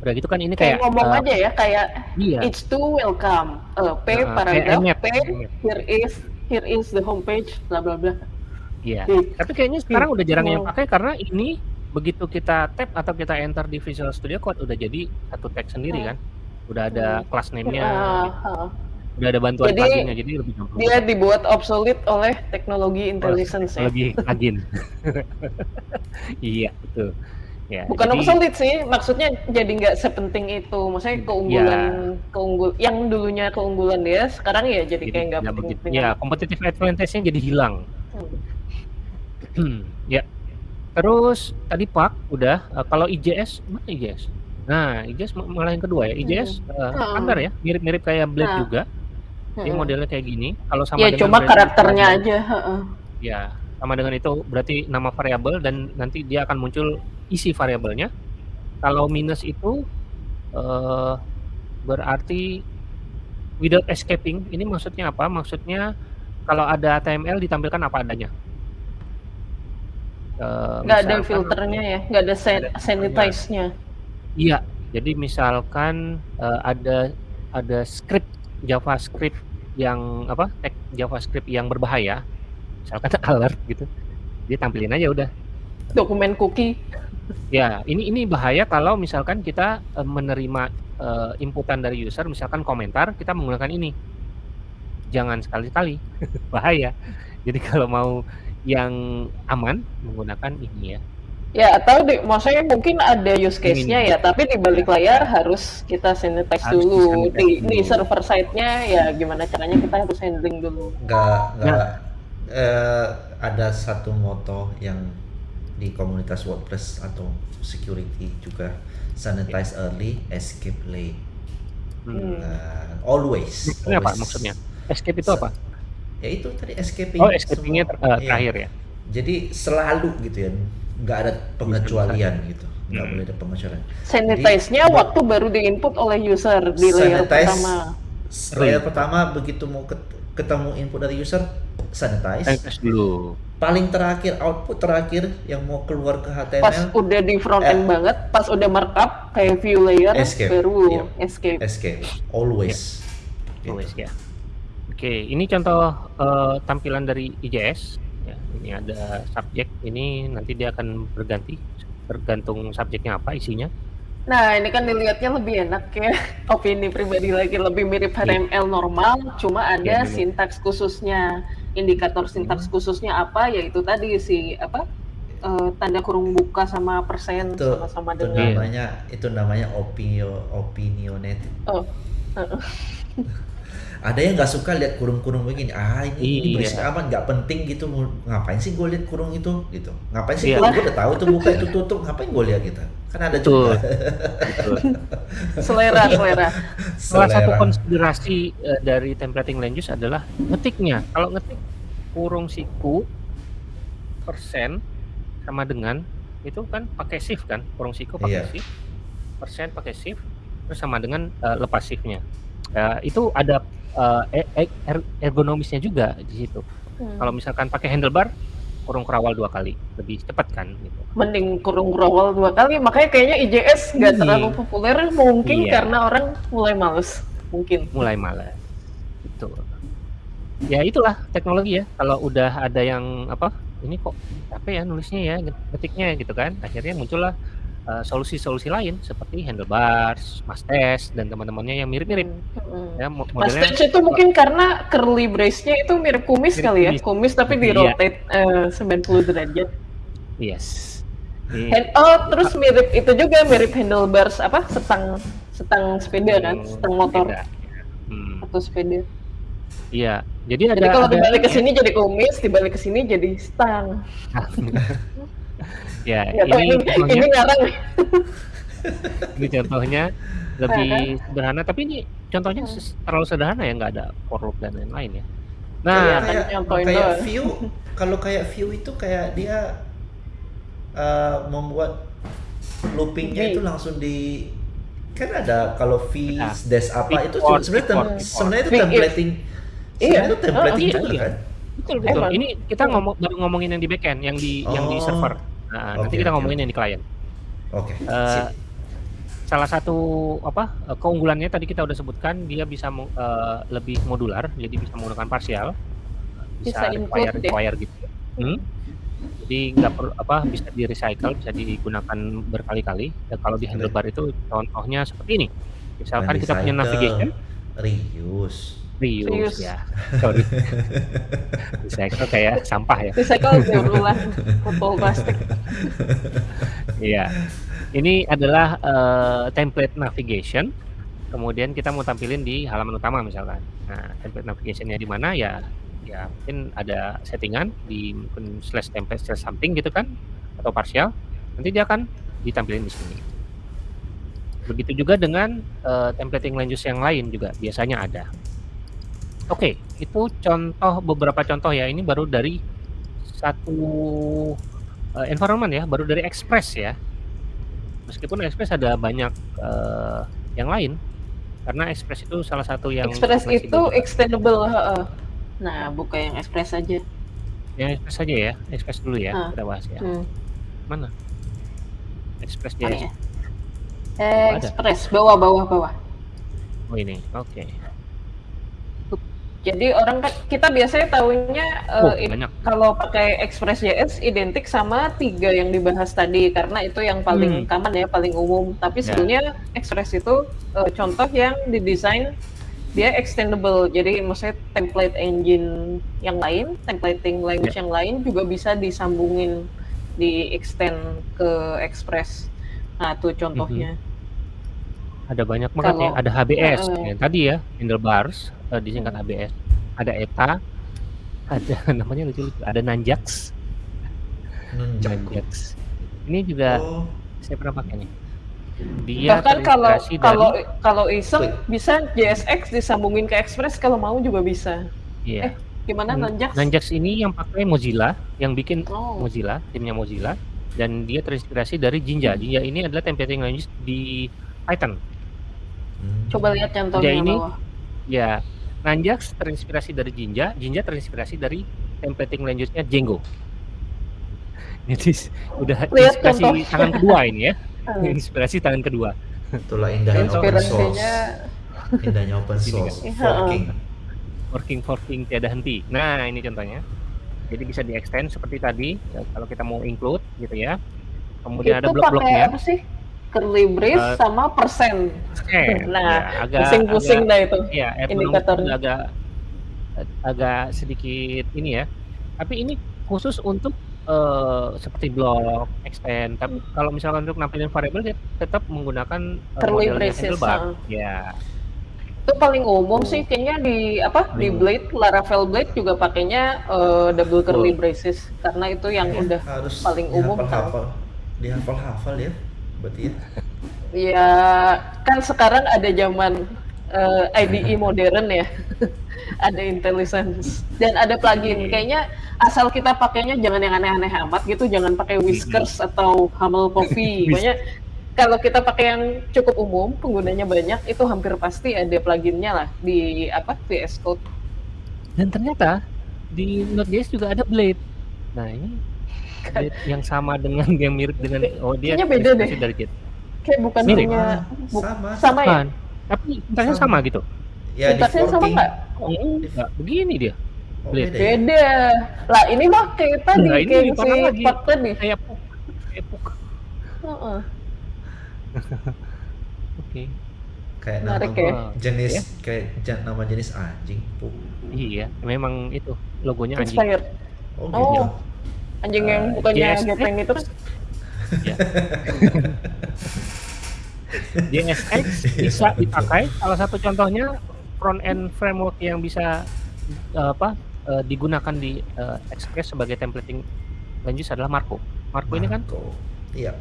Udah gitu kan ini Kayak kayak ngomong eh, aja ya, kayak Iya. it's too welcome. Eh, P Heeh, paragraph kayak P here is here is the homepage bla bla bla. Iya. Gitu. Tapi kayaknya sekarang udah jarang yang Wow. pakai karena ini begitu kita tap atau kita enter di Visual Studio Code udah jadi satu tag sendiri Hmm. kan. Udah ada class name-nya, udah ada bantuan Jadi, pluginnya jadi lebih gampang. Dia dibuat obsolete oleh teknologi intelligence ya. Lagi plugin. iya, betul. Ya, Bukan jadi- obsolete sih, maksudnya jadi nggak sepenting itu. Maksudnya keunggulan, keunggul, yang dulunya keunggulan dia, sekarang ya jadi, kayak nggak nggak penting. Ya, competitive advantage-nya jadi hilang. Hmm. Terus tadi Pak udah eh, kalau IJS mana IJS? Nah, IJS ma- malah yang kedua ya. IJS eh, Hmm. standar ya, mirip-mirip kayak Blade Nah. juga. Ini Hmm. modelnya kayak gini. Kalau sama Ya dengan cuma Blade karakternya aja. heeh. Ya, sama dengan itu berarti nama variabel dan nanti dia akan muncul isi variabelnya. Kalau minus itu eh, berarti without escaping. Ini maksudnya apa? Maksudnya kalau ada HTML ditampilkan apa adanya. Eh, Nggak ada filternya ya, nggak ada san- ada sanitize-nya. Iya, jadi misalkan eh, ada ada script JavaScript yang apa? Tag JavaScript yang berbahaya. Misalkan alert gitu. Dia tampilin aja udah. Dokumen cookie. Ya, ini ini bahaya kalau misalkan kita eh, menerima eh, inputan dari user, misalkan komentar, kita menggunakan ini. Jangan sekali-kali, bahaya. Jadi kalau mau yang aman menggunakan ini ya. Ya atau di, maksudnya mungkin ada use case-nya ya, tapi di balik layar harus kita sanitize Harus dulu. Di, di dulu. server side-nya ya gimana caranya kita harus handling dulu. nggak nggak Nah. eh, ada satu moto yang di komunitas WordPress atau security juga sanitize early, escape late. Hmm. Nah, always. Ini apa always. maksudnya? Escape itu apa? Ya itu tadi escaping. Oh, escapingnya ter- Iya. terakhir ya. Jadi selalu gitu ya, nggak ada pengecualian gitu, nggak Hmm. boleh ada pengecualian. Sanitize-nya Jadi, waktu baru diinput oleh user di layer Sanitize. pertama. Layer pertama begitu mau ket- ketemu input dari user, sanitize. Sanitize dulu. Paling terakhir output terakhir yang mau keluar ke Pas HTML, udah di front end Eh. banget, pas udah markup kayak view layer Escape, baru iya. escape. escape, always. Gitu. Always ya. Oke, ini contoh eh, tampilan dari IJS. Ya, ini ada subjek. Ini nanti dia akan berganti tergantung subjeknya apa isinya. Nah, ini kan dilihatnya lebih enak ya. Opini pribadi lagi lebih mirip HTML normal, cuma ada Iya, memang. sintaks khususnya. Indikator sintaks Hmm. khususnya apa? Yaitu tadi si apa? eh, tanda kurung buka sama persen Itu, sama-sama itu dengan namanya itu namanya opinio opinionated. oh. Ada yang nggak suka lihat kurung-kurung begini. Ah ini, ini Iya. berisik amat, nggak penting gitu. Ngapain sih gue lihat kurung itu gitu? Ngapain sih Iya. gue udah tahu tuh buka itu tutup. Ngapain gue lihat gitu? Kan ada Betul. juga. Betul. selera selera. Salah satu konsiderasi eh, dari templating language adalah ngetiknya. Kalau ngetik kurung siku persen sama dengan itu kan pakai shift kan, kurung siku pakai Iya. shift, persen pakai shift, terus sama dengan eh, lepas shiftnya. Ya, itu ada eh, e- e- er- ergonomisnya juga di situ. Hmm. Kalau misalkan pakai handlebar, kurung kerawal dua kali, lebih cepat kan gitu. Mending kurung kerawal dua kali, makanya kayaknya IJS nggak Iya. terlalu populer mungkin Iya. karena orang mulai males, mungkin. Mulai malas. Betul. Ya itulah teknologi ya, kalau udah ada yang apa, ini kok capek ya nulisnya ya, ngetiknya gitu kan, akhirnya muncullah, eee, solusi-solusi lain seperti handlebars, Masters, dan teman-temannya yang mirip-mirip. Mhm. Ya mo modelnya Mustache itu mungkin karena curly brace-nya itu mirip kumis Mirip kali ya, kumis. tapi di Iya. rotate eh, 90 derajat. yes. Ini Hand, oh terus mirip itu juga mirip handlebars apa setang setang sepeda kan, setang motor. Hmm, atau sepeda. iya. Jadi ada Jadi kalau ada dibalik ke ya. sini jadi kumis, dibalik ke sini jadi stang. Ya, tahu ini ini, contohnya ini ngarang ini contohnya lebih sederhana, tapi ini contohnya ses- terlalu sederhana ya, nggak ada for loop dan lain-lain ya. Iya, Nah, kan kayak nyontohin kayak doang. view kalau kayak view itu kayak dia eh, membuat loopingnya itu langsung di kan ada kalau V Nah, dash apa itu sebenarnya sebenahnya itu V-if. templating Iya. sebenarnya itu templating Oh, iya, juga iya. kan betul betul. Emang. Ini kita ngomong baru ngomongin yang di backend, yang di yang di Oh. server. Nah, nanti Oke, kita ngomongin yang di klien. oke Eh, sip. salah satu apa eh, keunggulannya tadi kita udah sebutkan dia bisa eh, lebih modular jadi bisa menggunakan parsial bisa, Bisa require deh. require gitu Hmm? jadi nggak perlu apa bisa di recycle bisa digunakan berkali-kali Dan kalau di handlebar itu contohnya seperti ini misalkan kita punya navigation reuse Reuse. ya sorry recycle kayak sampah ya Recycle berulang botol plastik. Iya. Ini adalah eh, template navigation. Kemudian kita mau tampilin di halaman utama misalkan. Nah, template navigationnya di mana ya? Ya mungkin ada settingan di mungkin slash template slash something gitu kan atau partial. Nanti dia akan ditampilin di sini. Begitu juga dengan eh, templating language yang lain juga biasanya ada. Oke, itu contoh beberapa contoh ya. Ini baru dari satu eh, environment ya, baru dari Express ya. Meskipun Express ada banyak eh, yang lain, karena Express itu salah satu yang Express itu extendable. heeh. Nah, buka yang Express aja. yang Express saja ya, Express dulu ya Ah. kita bahas ya. Hmm. Mana? Express Mana JS. ya? Express bawah bawah bawah. Oh ini, oke. Jadi orang kan kita biasanya tahunya eh, Oh banyak. kalau pakai Express.js identik sama tiga yang dibahas tadi karena itu yang paling Hmm. common ya, paling umum. Tapi Ya. sebenarnya Express itu eh, contoh yang didesain dia extendable. Jadi maksudnya template engine yang lain, templating language Ya. yang lain juga bisa disambungin di extend ke Express. Nah, tuh contohnya. Ada banyak banget ya. Ada HBS Heeh. yang tadi ya, handlebars eh, disingkat HBS. Ada ETA, ada namanya lucu-lucu. Ada Nanjax, Nunjaku. Nanjax. Ini juga oh saya pernah pakai nih. Dia Bahkan kalau terintegrasi kalau dari kalau iseng bisa JSX disambungin ke Express kalau mau juga bisa. iya. Eh, Gimana Nanjax? Nanjax ini yang pakai Mozilla, yang bikin Oh. Mozilla, timnya Mozilla, dan dia terinspirasi dari Jinja. Jinja ini adalah templating language di Python. Coba lihat contohnya ini- bawah. Ya, Nanjax terinspirasi dari Jinja, Jinja terinspirasi dari templating language-nya Django. Jadi udah Lihat inspirasi contohnya. tangan kedua ini ya, Hmm. inspirasi tangan kedua. itulah indahnya open source indahnya open source kan? forking Working forking tiada henti. Nah, ini contohnya. Jadi bisa di extend seperti tadi ya, kalau kita mau include gitu ya. Kemudian ada itu pakai blok-bloknya. apa sih? Curly brace Eh, sama persen. Eh, Nah, ya, Pusing-pusing dah itu. Iya, ergonom indikatornya. agak agak sedikit ini ya. Tapi ini khusus untuk eh, seperti blok, extend. Tapi kalau misalkan untuk nampilin variabel dia tetap menggunakan eh, Curly braces, handlebar. Ya, Itu paling umum sih kayaknya di apa? Di Hmm. Blade, Laravel Blade juga pakainya eh, double curly Betul. braces karena itu yang Ya, udah harus paling umum dihafal-hafal dihafal-hafal ya berarti ya Ya kan sekarang ada zaman eh, IDE modern ya, ada IntelliSense dan ada plugin. Kayaknya asal kita pakainya jangan yang aneh-aneh amat gitu, jangan pakai Whiskers atau Hamel Coffee. Pokoknya kalau kita pakai yang cukup umum, penggunanya banyak, itu hampir pasti ada pluginnya lah di apa VS Code. dan ternyata di Node.js juga ada Blade. Nah ini yang sama dengan yang mirip dengan oh dia Kayaknya beda deh. dari Git. Kayak bukan Mirip. punya Sama, bu- sama. sama ya? Tapi sintaksnya Sama. sama gitu. Ya di Sintaksnya sama forking. nggak? Enggak, begini dia. Oh, beda ya? Beda. Lah ini mah kayak tadi, Nah, ini kayak parah si lagi. Pak tadi. Kayak puk. Kayak puk. Heeh. Oke. Kayak nama ya. jenis Ya. kayak nama jenis anjing. Pu. Iya, memang itu logonya anjing. Expired. Oh, Oh. Anjing yang Ah, bukannya JSX. gepeng itu kan. Ya. JSX bisa dipakai. Salah satu contohnya front end framework yang bisa eh, apa eh, digunakan di eh, Express sebagai templating language adalah Marco. Marco ini kan Marco. Iya.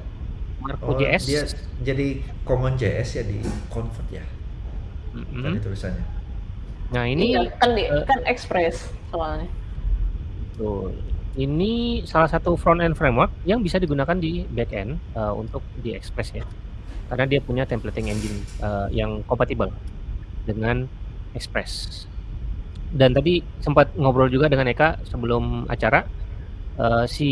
Marco Oh, JS. dia jadi common JS ya di convert ya. Mm-mm. Tadi tulisannya. Nah ini Iya, kan di, eh, kan Express soalnya. Betul. Ini salah satu front end framework yang bisa digunakan di back end eh, untuk di Express ya. Karena dia punya templating engine eh, yang kompatibel dengan Express. Dan tadi sempat ngobrol juga dengan Eka sebelum acara. eh, si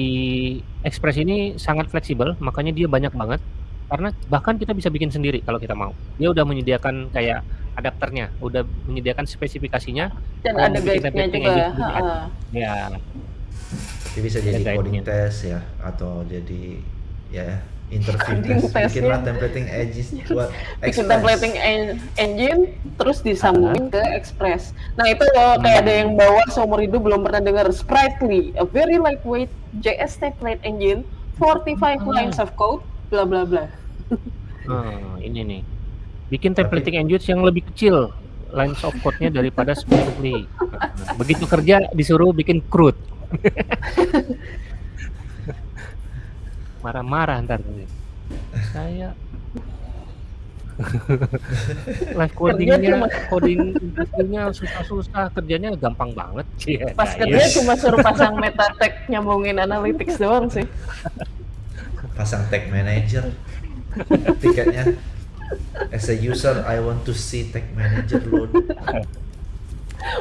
Express ini sangat fleksibel, makanya dia banyak banget. Karena bahkan kita bisa bikin sendiri kalau kita mau. Dia udah menyediakan kayak adapternya, udah menyediakan spesifikasinya. Dan ada guide-nya juga. Ya, Jadi bisa jadi Ada coding guide-nya. test ya atau jadi ya interview Coding test. Bikinlah testnya. templating edges buat Bikin templating en- engine terus disambungin ke Express. Nah itu loh kayak Hmm. ada yang bawa seumur hidup belum pernah dengar Sprightly, a very lightweight JS template engine, 45 Ah. lines of code, bla bla bla. Hmm, ini nih. Bikin templating engine yang lebih kecil lines of code-nya daripada Sprightly. Begitu kerja disuruh bikin CRUD. Marah-marah ntar. Saya live codingnya, coding interviewnya susah-susah, kerjanya gampang banget. Iya, Pas nah, kerja iya. cuma suruh pasang meta tag nyambungin analytics doang sih. Pasang tag manager. Tiketnya As a user, I want to see tag manager load.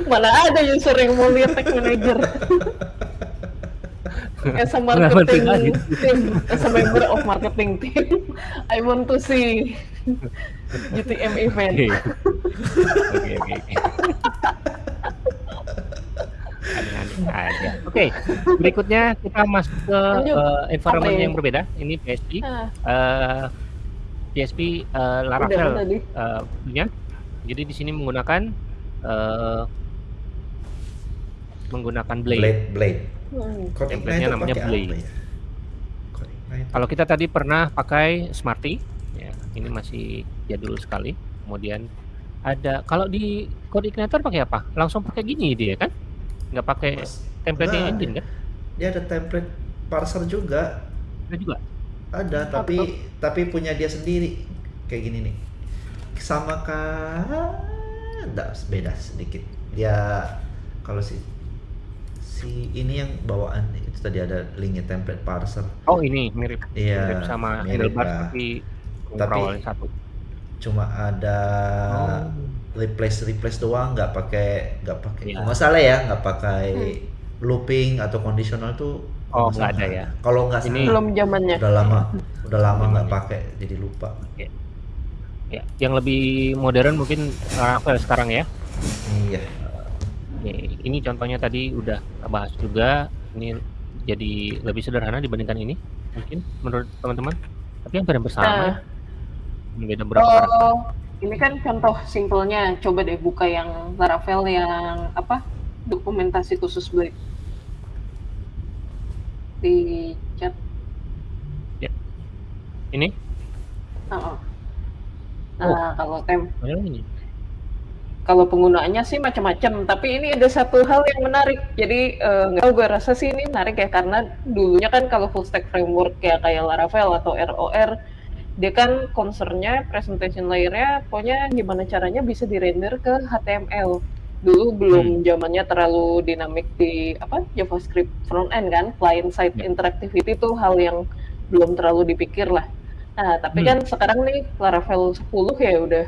Mana ada user yang mau lihat tag manager. As a marketing team, as a member of marketing team, I want to see GTM event. Oke. Oke, oke, oke. Aneh-aneh aja. Oke, berikutnya kita masuk ke Lanjut. eh, environment Apa yang ini? berbeda. Ini PSP. Ah, Eh, PSP eh, Laravel eh, punya. Jadi di sini menggunakan eh, menggunakan Blade. Blade, Blade. hmm. Template-nya namanya Blade. ya? Kalau kita tadi pernah pakai Smarty, ya, ini masih jadul sekali. Kemudian ada kalau di Code Igniter pakai apa? Langsung pakai gini dia kan? Nggak pakai Mas- templating Nggak, engine kan? Dia ada template parser juga. Ada juga. Ada, tapi tapi punya dia sendiri. Kayak gini nih. Sama kah? Enggak, beda sedikit. Dia kalau si si ini yang bawaan itu tadi ada linknya template parser. Oh ini mirip, Iya, mirip sama mirip handlebar lah. tapi Tapi- satu. Cuma ada Oh. replace replace doang, nggak pakai nggak pakai. Iya. Nggak masalah ya, nggak pakai looping atau conditional tuh. Oh, nggak ada ya. Kalau nggak Ini- Belum zamannya. udah lama, udah lama nggak pakai, jadi lupa. Ya, yang lebih modern mungkin Laravel sekarang ya. Iya. Oke, ini contohnya tadi udah kita bahas juga. Ini jadi lebih sederhana dibandingkan ini mungkin menurut teman-teman. Tapi hampir sama. Nah. ya. Beda berapa karakter. Oh, ini kan contoh simpelnya. Coba deh buka yang Laravel yang apa? Dokumentasi khusus Blade. Di chat. Ini? Heeh. Nah, kalau tem Oh, ini. kalau penggunaannya sih macam-macam, tapi ini ada satu hal yang menarik. Jadi eh, nggak tahu gue rasa sih ini menarik ya karena dulunya kan kalau full stack framework kayak kayak Laravel atau ROR dia kan concernnya presentation layer-nya pokoknya gimana caranya bisa dirender ke HTML. Dulu belum zamannya terlalu dinamik di apa JavaScript front end kan, client side Ya. interactivity itu hal yang belum terlalu dipikir lah. Nah, tapi Hmm. kan sekarang nih Laravel 10 ya udah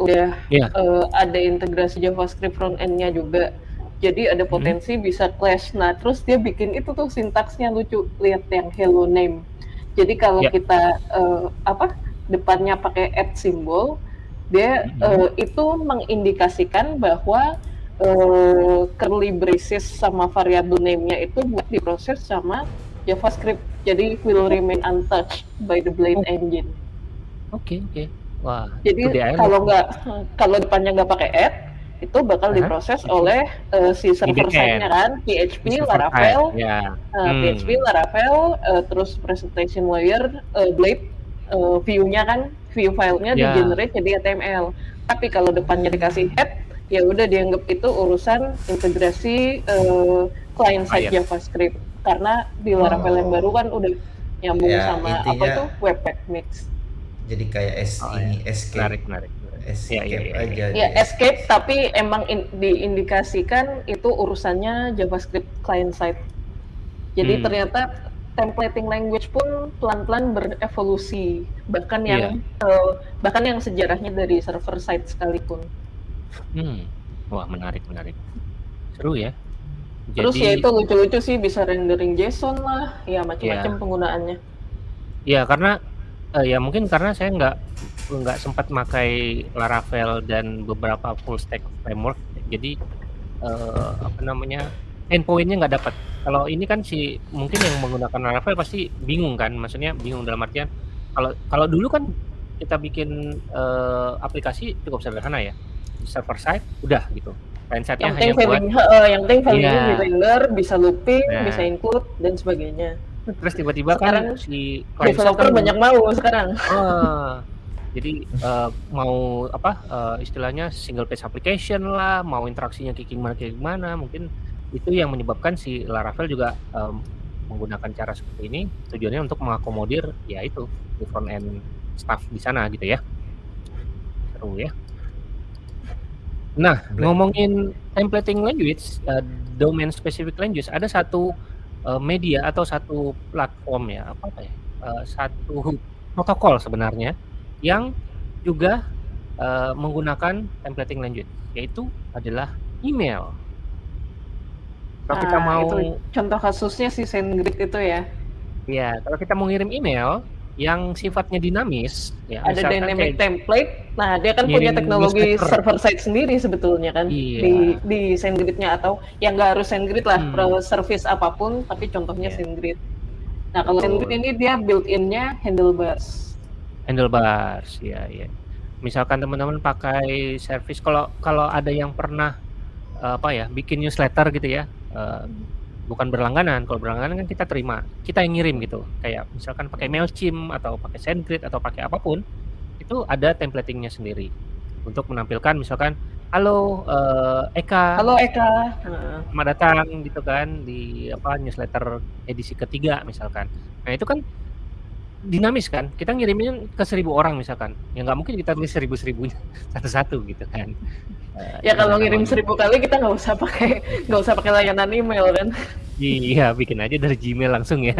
udah Iya. eh, ada integrasi JavaScript front end-nya juga. Jadi ada Mhm. potensi bisa clash. Nah, terus dia bikin itu tuh sintaksnya lucu. Lihat yang hello name. Jadi kalau Ya. kita eh, apa depannya pakai at simbol, dia Mhm. eh, itu mengindikasikan bahwa eh, curly braces sama variable name-nya itu buat diproses sama JavaScript. Jadi will remain untouched by the Blade Oh. engine. Oke oke. Wah, Jadi DIY kalau nggak kalau depannya nggak pakai add itu bakal Aha. diproses oleh eh, si server side-nya kan Di PHP, server Laravel, side, ya. eh, Hmm. PHP, Laravel, eh, terus presentation layer, eh, Blade, eh, view-nya kan view filenya di Ya. generate jadi HTML. Tapi kalau depannya dikasih head, ya udah dianggap itu urusan integrasi eh, client side Client. JavaScript karena di yang Oh. baru kan udah nyambung Ya, sama apa intinya- itu Webpack Mix. Jadi kayak es Oh, ini ya. escape Menarik menarik. escape Ya, ya, ya, aja. ya. Ya escape tapi emang in- diindikasikan itu urusannya JavaScript client side. Jadi Hmm. ternyata templating language pun pelan-pelan berevolusi bahkan yang Iya. eh, bahkan yang sejarahnya dari server side sekalipun. Hmm. Wah, menarik menarik. Seru ya. Terus Jadi ya itu lucu-lucu sih bisa rendering JSON lah, ya macam-macam Iya. penggunaannya. ya karena eh, ya mungkin karena saya nggak nggak sempat pakai Laravel dan beberapa full stack framework. Jadi eh, apa namanya? endpoint-nya nggak dapat. Kalau ini kan si mungkin yang menggunakan Laravel pasti bingung kan, maksudnya bingung dalam artian kalau kalau dulu kan kita bikin eh, aplikasi cukup sederhana ya, server side udah gitu, side-nya Yang penting buat value, heeh, yang penting value di render, bisa looping, Nah. bisa include dan sebagainya. terus tiba-tiba kan si Developer kan banyak mau sekarang. Ah, jadi eh, mau apa eh, istilahnya single page application lah, mau interaksinya kayak gimana kayak gimana, mungkin itu yang menyebabkan si Laravel juga em, menggunakan cara seperti ini tujuannya untuk mengakomodir ya itu di front end staff di sana gitu ya. Seru ya. Nah, Black. ngomongin templating language, eh, domain specific language, ada satu eh, media atau satu platform ya, apa apa ya, eh, satu protokol sebenarnya yang juga eh, menggunakan templating language, yaitu adalah email. Kalau kita Ah, mau, itu contoh kasusnya si SendGrid itu ya. ya kalau kita mau ngirim email yang sifatnya dinamis, ya Ada dynamic kayak template. Nah, dia kan punya teknologi newsletter. server side sendiri sebetulnya kan Iya. di di SendGrid-nya atau yang nggak harus SendGrid lah, Hmm. service apa pun tapi contohnya Iya. SendGrid. Nah, kalau Betul. SendGrid ini dia built-in-nya handlebars. Handlebars, ya ya. Misalkan teman-teman pakai service kalau kalau ada yang pernah eh, apa ya bikin newsletter gitu ya, eh, bukan berlangganan. Kalau berlangganan kan kita terima, kita yang ngirim gitu. Kayak misalkan pakai Mailchimp atau pakai SendGrid atau pakai apa pun, itu ada templatingnya sendiri untuk menampilkan misalkan halo eh, Eka, Halo Eka. Selamat datang gitu kan di apa newsletter edisi ketiga misalkan. Nah itu kan dinamis kan, kita ngirimin ke seribu orang misalkan, ya nggak mungkin kita tulis seribu seribunya satu-satu gitu kan. Eh, ya itu kalau ngirim seribu kali kita nggak usah pakai nggak usah pakai layanan email kan. Iya, bikin aja dari Gmail langsung ya.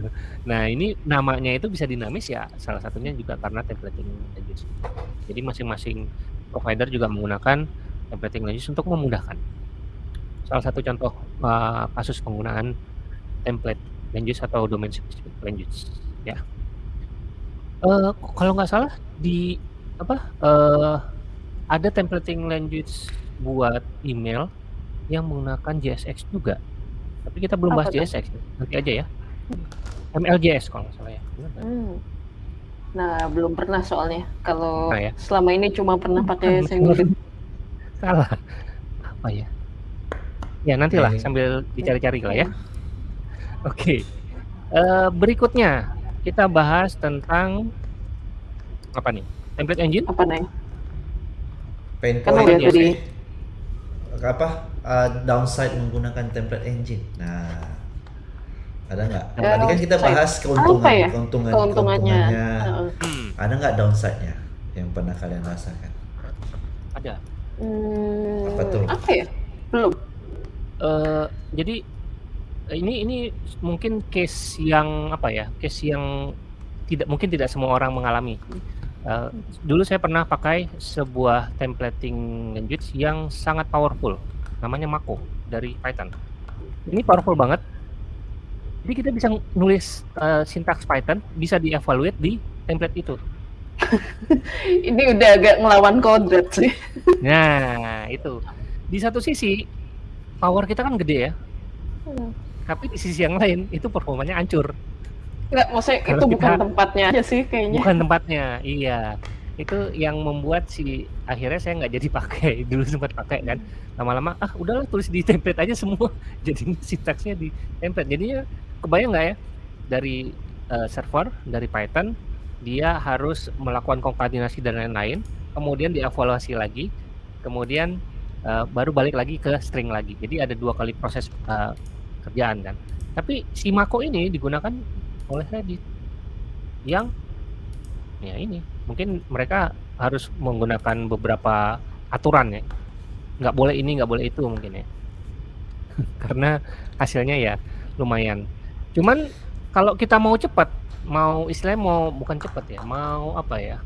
nah ini namanya itu bisa dinamis ya, salah satunya juga karena templating language. Jadi masing-masing provider juga menggunakan templating language untuk memudahkan. Salah satu contoh uh, kasus penggunaan template language atau domain specific language ya. Eh, kalau nggak salah di apa eh, ada templating language buat email yang menggunakan JSX juga. Tapi kita belum bahas Apa tuh? JSX nanti aja ya. MLJS kalau nggak salah ya. Nggak? Hmm. Nah, belum pernah soalnya. Kalau Pernah ya? selama ini cuma pernah pakai. SendGrid. Salah. Apa ya? Ya nantilah Oke. sambil dicari-cari lah ya. Oke. Eh, berikutnya kita bahas tentang apa nih? Template engine? Apa nih? pain Kan point Iya, tadi. apa uh, downside menggunakan template engine. Nah, ada nggak? Tadi kan kita bahas keuntungan, ya? keuntungan, Keuntungannya. keuntungannya. Heeh. Hmm, Ada nggak downside-nya yang pernah kalian rasakan? ada. Hmm, Apa tuh? Apa ya? Belum. Eh, jadi eh, ini ini mungkin case yang apa ya? Case yang tidak mungkin tidak semua orang mengalami. Eh, dulu saya pernah pakai sebuah templating language yang sangat powerful, namanya Mako dari Python. Ini powerful banget. Jadi kita bisa nulis uh, sintaks Python bisa dievaluate di template itu. Ini udah agak ngelawan kodrat sih. Nah, itu. Di satu sisi power kita kan gede ya. Hmm. Tapi di sisi yang lain itu performanya hancur. Enggak, maksudnya Kalau itu bukan tempatnya aja sih kayaknya. Bukan tempatnya, iya. Itu yang membuat si akhirnya saya nggak jadi pakai. Dulu sempat pakai kan. Lama-lama ah udahlah tulis di template aja semua. Jadi sintaksnya di template. Jadinya kebayang nggak ya dari uh, server dari Python dia harus melakukan konkatenasi dan lain-lain, kemudian dievaluasi lagi, kemudian uh, baru balik lagi ke string lagi. Jadi ada dua kali proses uh, kerjaan kan. Tapi si Mako ini digunakan oleh Reddit yang ya ini mungkin mereka harus menggunakan beberapa aturan ya. Nggak boleh ini nggak boleh itu mungkin ya. Karena hasilnya ya lumayan. Cuman kalau kita mau cepat mau istilahnya mau bukan cepet ya mau apa ya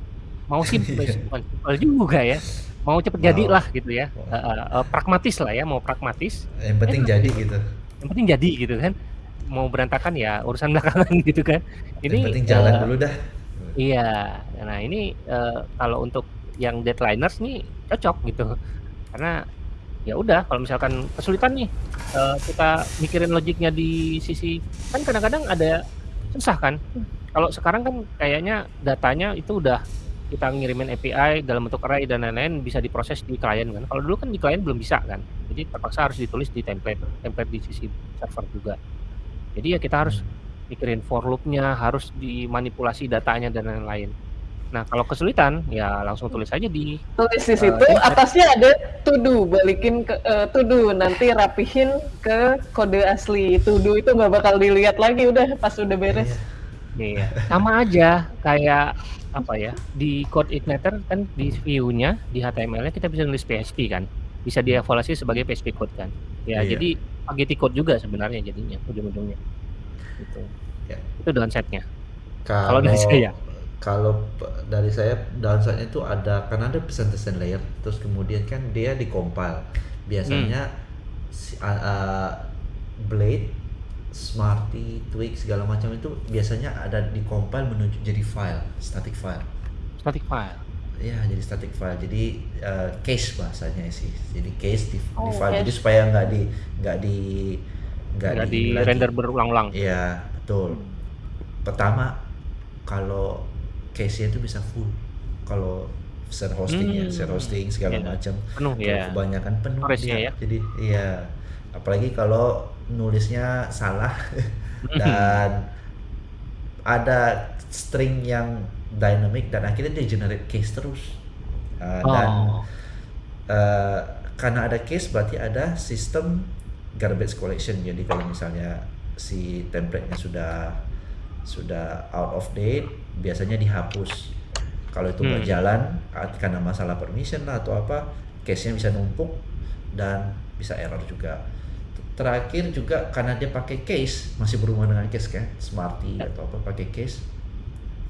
mau simpel bukan simpel juga ya. Mau cepet jadi lah gitu ya uh, uh, pragmatis lah ya mau pragmatis. Yang penting eh, jadi gitu yang penting jadi gitu kan. Mau berantakan ya urusan belakangan gitu kan. Ini yang penting jalan uh, dulu dah. iya. Nah ini uh, kalau untuk yang deadlineers nih cocok gitu. Karena ya udah kalau misalkan kesulitan nih uh, kita mikirin logiknya di sisi kan kadang-kadang ada susah kan. Kalau sekarang kan kayaknya datanya itu udah kita ngirimin API dalam bentuk array dan lain-lain bisa diproses di klien kan kalau dulu kan di klien belum bisa kan jadi terpaksa harus ditulis di template template di sisi server juga jadi ya kita harus mikirin for loopnya harus dimanipulasi datanya dan lain-lain Nah, kalau kesulitan ya langsung tulis aja di tulis di situ uh, atasnya ada to do, balikin ke uh, to do, nanti rapihin ke kode asli. To do itu nggak bakal dilihat lagi udah pas udah beres. Iya. Iya. Sama aja kayak apa ya? Di code igniter kan di view-nya di HTML-nya kita bisa nulis PHP kan. Bisa dievaluasi sebagai PHP code kan. Ya, iya. jadi spaghetti code juga sebenarnya jadinya ujung-ujungnya. Gitu. Ya. Itu downside-nya. Kalau dari saya kalau dari saya downside itu ada karena ada persentation layer terus kemudian kan dia dikompil biasanya hmm. uh, uh, blade smarty twig segala macam itu biasanya ada dikompil menuju jadi file static file. Static file? Ya jadi static file. Jadi uh, case bahasanya sih. Jadi case di, oh, di file. Jadi supaya nggak di nggak di nggak di, di render berulang-ulang. Iya betul. Hmm. pertama kalau case-nya itu bisa full. Kalau share hosting ya, hmm. ya share hosting segala yeah. macam. Penuh ya. kebanyakan penuh dia. ya. Jadi iya. Apalagi kalau nulisnya salah. Dan ada string yang dynamic dan akhirnya dia generate case terus. Uh, oh. dan uh, karena ada case berarti ada sistem garbage collection. Jadi kalau misalnya si template-nya sudah sudah out of date biasanya dihapus. Kalau itu hmm. berjalan karena masalah permission atau apa case-nya bisa numpuk dan bisa error juga terakhir juga karena dia pakai case masih berhubungan dengan case kan? Smarty atau apa pakai case.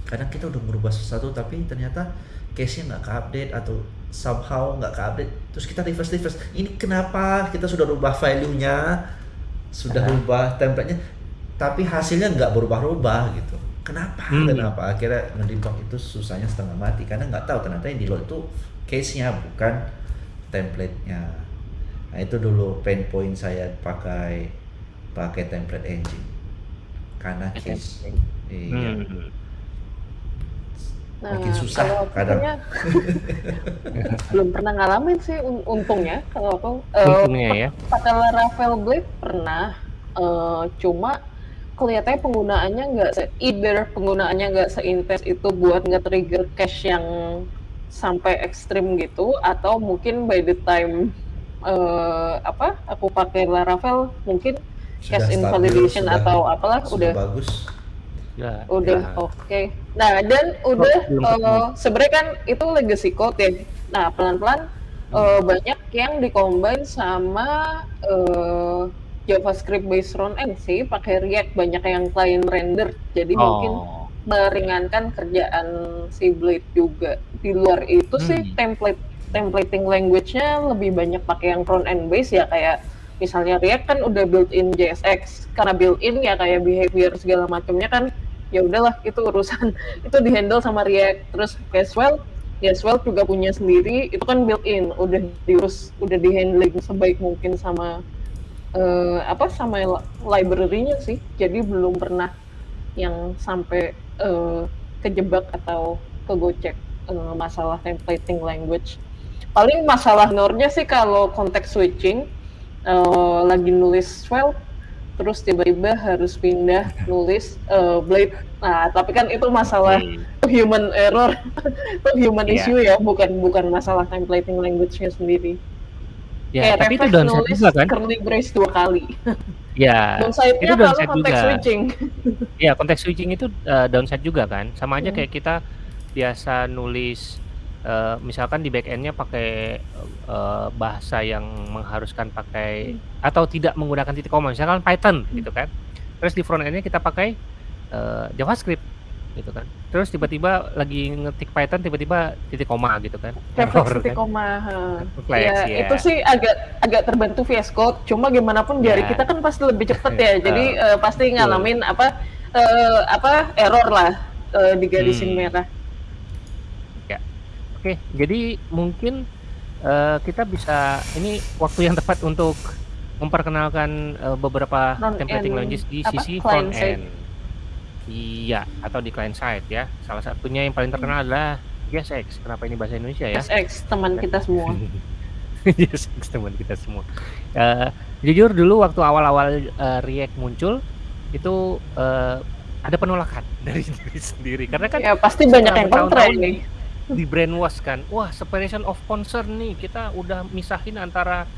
Kadang kita udah merubah sesuatu tapi ternyata case-nya nggak ke-update atau somehow nggak ke-update. Terus kita reverse reverse ini kenapa kita sudah rubah value-nya? Sudah uh rubah template-nya tapi hasilnya nggak berubah-ubah gitu. Kenapa? Hmm. kenapa? Akhirnya ngedebug itu susahnya setengah mati karena nggak tahu ternyata yang di load itu case-nya bukan template-nya nah itu dulu pain point saya pakai pakai template engine. Karena case iya. Hmm. Nah, makin susah kadang. belum pernah ngalamin sih untungnya kalau aku uh, untungnya ya. pakai Laravel Blade pernah uh, cuma kelihatannya penggunaannya nggak se either penggunaannya nggak seintens itu buat nge-trigger cache yang sampai ekstrim gitu atau mungkin by the time uh, apa aku pakai Laravel mungkin sudah cache invalidation sudah, atau apalah sudah, udah bagus ya, udah ya. oke okay. nah dan udah uh, sebenarnya kan itu legacy code ya nah pelan-pelan uh, banyak yang dikombin sama uh, JavaScript based front end sih, pakai React banyak yang client render, jadi oh. mungkin meringankan kerjaan si Blade juga. Di luar itu hmm. sih template templating language-nya lebih banyak pakai yang front end base ya kayak misalnya React kan udah built-in JSX karena built-in ya kayak behavior segala macamnya kan ya udahlah itu urusan. Itu dihandle sama React. Terus Caswell Caswell juga punya sendiri itu kan built-in udah diurus udah dihandling sebaik mungkin sama uh, apa sama library-nya sih. Jadi belum pernah yang sampai uh, kejebak atau kegocek uh, masalah templating language paling masalah nornya sih kalau konteks switching uh, lagi nulis file terus tiba-tiba harus pindah nulis uh, blade nah tapi kan itu masalah hmm. human error itu human yeah. issue ya bukan bukan masalah templating language-nya sendiri Ya, Kayak tapi itu downside juga kan? Curly brace dua kali. Ya, itu downside konteks juga. switching. ya, konteks switching itu uh, downside juga kan. Sama aja hmm. kayak kita biasa nulis Uh, misalkan di backendnya pakai uh, bahasa yang mengharuskan pakai hmm. atau tidak menggunakan titik koma, misalkan Python hmm. gitu kan. Terus di front endnya kita pakai uh, JavaScript gitu kan. Terus tiba-tiba lagi ngetik Python tiba-tiba titik koma gitu kan. Error titik kan. koma. Flex, ya, ya, itu sih agak agak terbantu VS Code. Cuma gimana pun jari ya. kita kan pasti lebih cepat ya. Jadi uh, pasti ngalamin apa uh, apa error lah uh, di garisin hmm. merah Oke, jadi mungkin uh, kita bisa ini waktu yang tepat untuk memperkenalkan uh, beberapa front templating end. language di apa? sisi front end. Iya, atau di client side ya. Salah satunya yang paling terkenal hmm. adalah JSX. Kenapa ini bahasa Indonesia ya? JSX teman kita semua. JSX teman kita semua. Uh, jujur dulu waktu awal-awal uh, React muncul itu uh, ada penolakan dari diri sendiri karena kan ya pasti banyak yang kontra ini di brainwash kan. Wah separation of concern nih. Kita udah misahin antara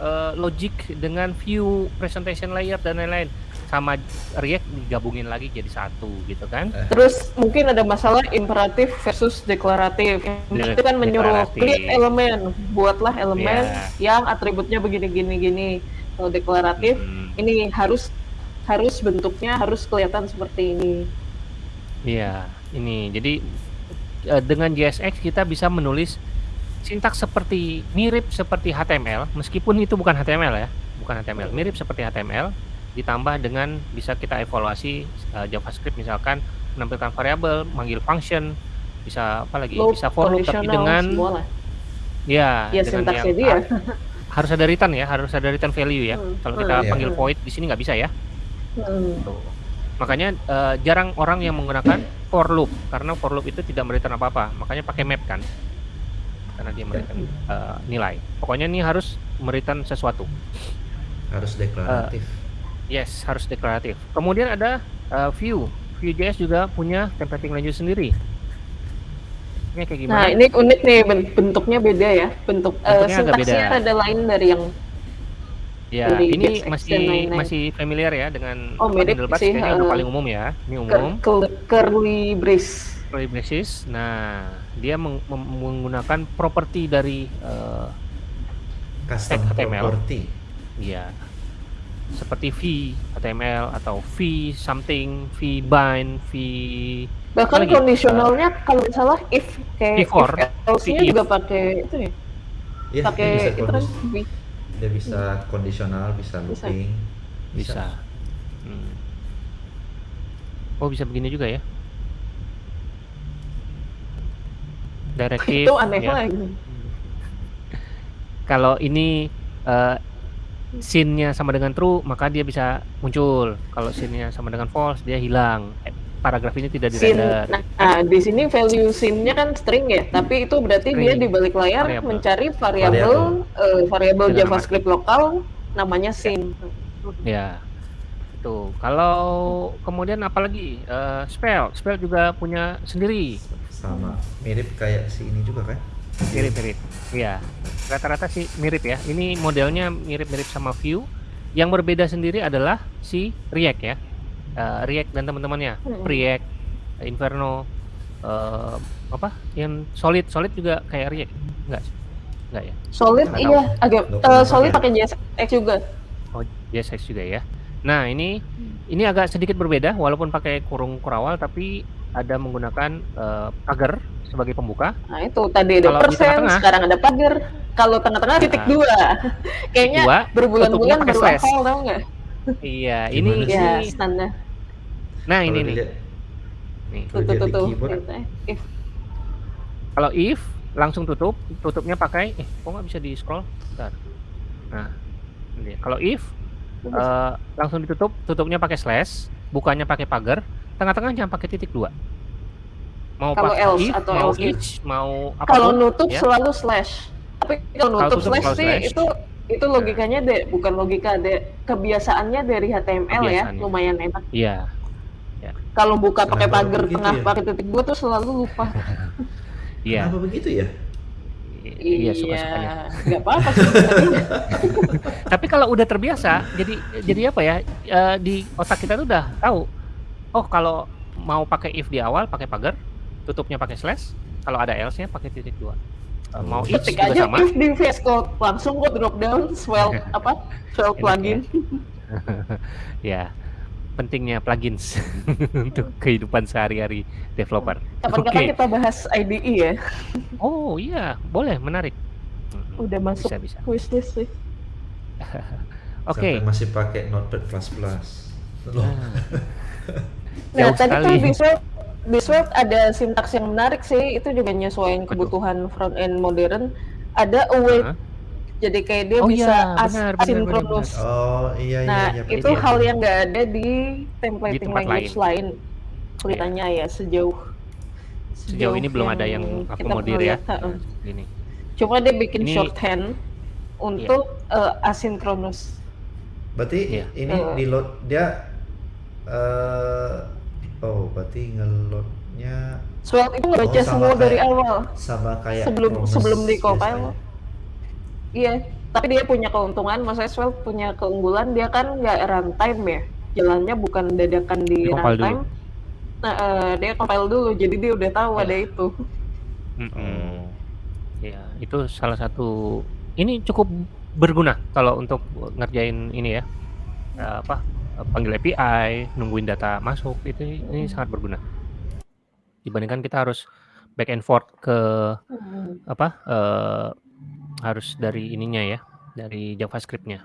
uh, logic dengan view presentation layer dan lain-lain. Sama React digabungin lagi jadi satu gitu kan. Eh. terus mungkin ada masalah imperatif versus deklaratif. Itu kan menyuruh create elemen buatlah elemen yeah. yang atributnya begini gini gini. Kalau deklaratif hmm. ini harus harus bentuknya harus kelihatan seperti ini. Iya ini. Jadi uh, dengan JSX kita bisa menulis sintaks seperti mirip seperti HTML meskipun itu bukan HTML ya bukan HTML mirip seperti HTML ditambah dengan bisa kita evaluasi uh, JavaScript misalkan menampilkan variabel manggil function bisa apa lagi loop, bisa for loop tapi dengan ya, ya dengan yang dia. harus ada return ya harus ada return value ya hmm. kalau kita hmm. panggil void di sini nggak bisa ya hmm. Makanya uh, jarang orang yang menggunakan for loop karena for loop itu tidak memberikan apa-apa. Makanya pakai map kan. Karena dia memberikan uh, nilai. Pokoknya ini harus memberikan sesuatu. Harus deklaratif. Uh, yes, harus deklaratif. Kemudian ada uh, view. Vue.js juga punya templating language sendiri. Ini kayak gimana? Nah, ini unik nih bentuknya beda ya. Bentuk uh, sintaksnya ada lain dari yang Ya, ini masih masih familiar ya dengan oh, mirip sih, kayaknya uh, udah paling umum ya. Ini umum. curly brace. Curly braces. Nah, dia meng menggunakan properti dari uh, custom HTML. property. Iya. Seperti v HTML atau v something, v bind, v bahkan kondisionalnya uh, kalau salah if kayak if, if juga pakai itu ya. ya pakai itu kan v dia bisa hmm. kondisional bisa looping bisa, bisa. Hmm. oh bisa begini juga ya directive itu aneh ya. lagi kalau ini uh, scene-nya sama dengan true maka dia bisa muncul kalau scene-nya sama dengan false dia hilang paragraf ini tidak di Nah, nah, di sini value scene-nya kan string ya, tapi itu berarti string. dia di balik layar variable. mencari variabel uh, variabel JavaScript lokal namanya scene. Ya. Itu. Kalau kemudian apalagi uh, spell, spell juga punya sendiri. Sama, mirip kayak si ini juga kan? Mirip-mirip. Iya. Rata-rata sih mirip ya. Ini modelnya mirip-mirip sama Vue. Yang berbeda sendiri adalah si React ya uh, React dan teman-temannya hmm. React Inferno uh, apa yang Solid Solid juga kayak React enggak enggak ya Solid Nggak iya tahu. agak uh, Solid pakai JSX juga oh JSX juga ya nah ini hmm. ini agak sedikit berbeda walaupun pakai kurung kurawal tapi ada menggunakan uh, pagar sebagai pembuka. Nah itu tadi ada Kalau di persen, tengah-tengah- sekarang ada pagar. Kalau tengah-tengah titik Nah. dua. Kayaknya berbulan-bulan baru hafal tau nggak? Iya, ini? Ya standar. Nah, ini Kalau nih. Nih. Tuh Kalau tuh tuh keyboard, Gitu, eh. If Kalau if langsung tutup, tutupnya pakai eh kok nggak bisa di scroll? Bentar. Nah, ini. Kalau if eh, langsung ditutup, tutupnya pakai slash, bukanya pakai pagar, tengah-tengahnya pakai titik dua. Mau Kalau pakai else if, atau mau else if. each, mau kalau apa pun, nutup ya. selalu slash. Tapi kalau nutup tutup slash sih slash. itu itu logikanya deh bukan logika deh kebiasaannya dari HTML ya Kebiasaannya. lumayan enak. Iya. Kalau buka pakai pagar tengah ya? pakai titik dua tuh selalu lupa. Iya. Kenapa begitu ya? Iya, suka-sukanya. nggak apa-apa sih. Tapi kalau udah terbiasa, jadi jadi apa ya? eh, di otak kita tuh udah tahu. Oh, kalau mau pakai if di awal pakai pagar, tutupnya pakai slash. Kalau ada else-nya pakai titik dua. Eh, mau Ketik juga aja sama. if di VS Code langsung kok drop down swell apa swell Enak plugin. ya, pentingnya plugins untuk kehidupan sehari-hari developer. Kapan-kapan Oke. kita bahas IDE ya. Oh iya, boleh, menarik. Udah masuk Bisa bisa. wishlist sih. Oke. Sampai masih pakai Notepad++. Loh, Nah, Nah, Jauh tadi tuh sekali. di Svelte, di Svelte ada sintaks yang menarik sih, itu juga nyesuaiin kebutuhan front end modern. Ada await, Hah? Jadi kayak dia Oh bisa iya, as- benar, benar, asynchronous. Oh iya iya Nah, iya. itu iya. hal yang nggak ada di templating tempat language lain. Kelihatannya ya sejauh Sejauh ini belum ada yang kita akomodir ya. ini. Cuma dia bikin Ini- shorthand untuk eh, asynchronous. Berarti Iya. ini Eh. di load dia eh oh berarti ngeloadnya Svelte itu ngebaca Oh, semua kayak- dari awal. sama kayak Sebelum- Promise sebelum di compile. Iya, tapi dia punya keuntungan, maksudnya Svelte punya keunggulan, dia kan nggak runtime ya, jalannya bukan dadakan di Di runtime. Nah, eh, dia compile dulu, jadi dia udah tahu Ya. ada itu. Mm-mm. Oh. Ya, itu salah satu ini cukup berguna kalau untuk ngerjain ini ya. eh, apa? panggil API, nungguin data masuk itu ini sangat berguna. Dibandingkan kita harus back and forth ke apa? eh, harus dari ininya ya, dari JavaScript-nya.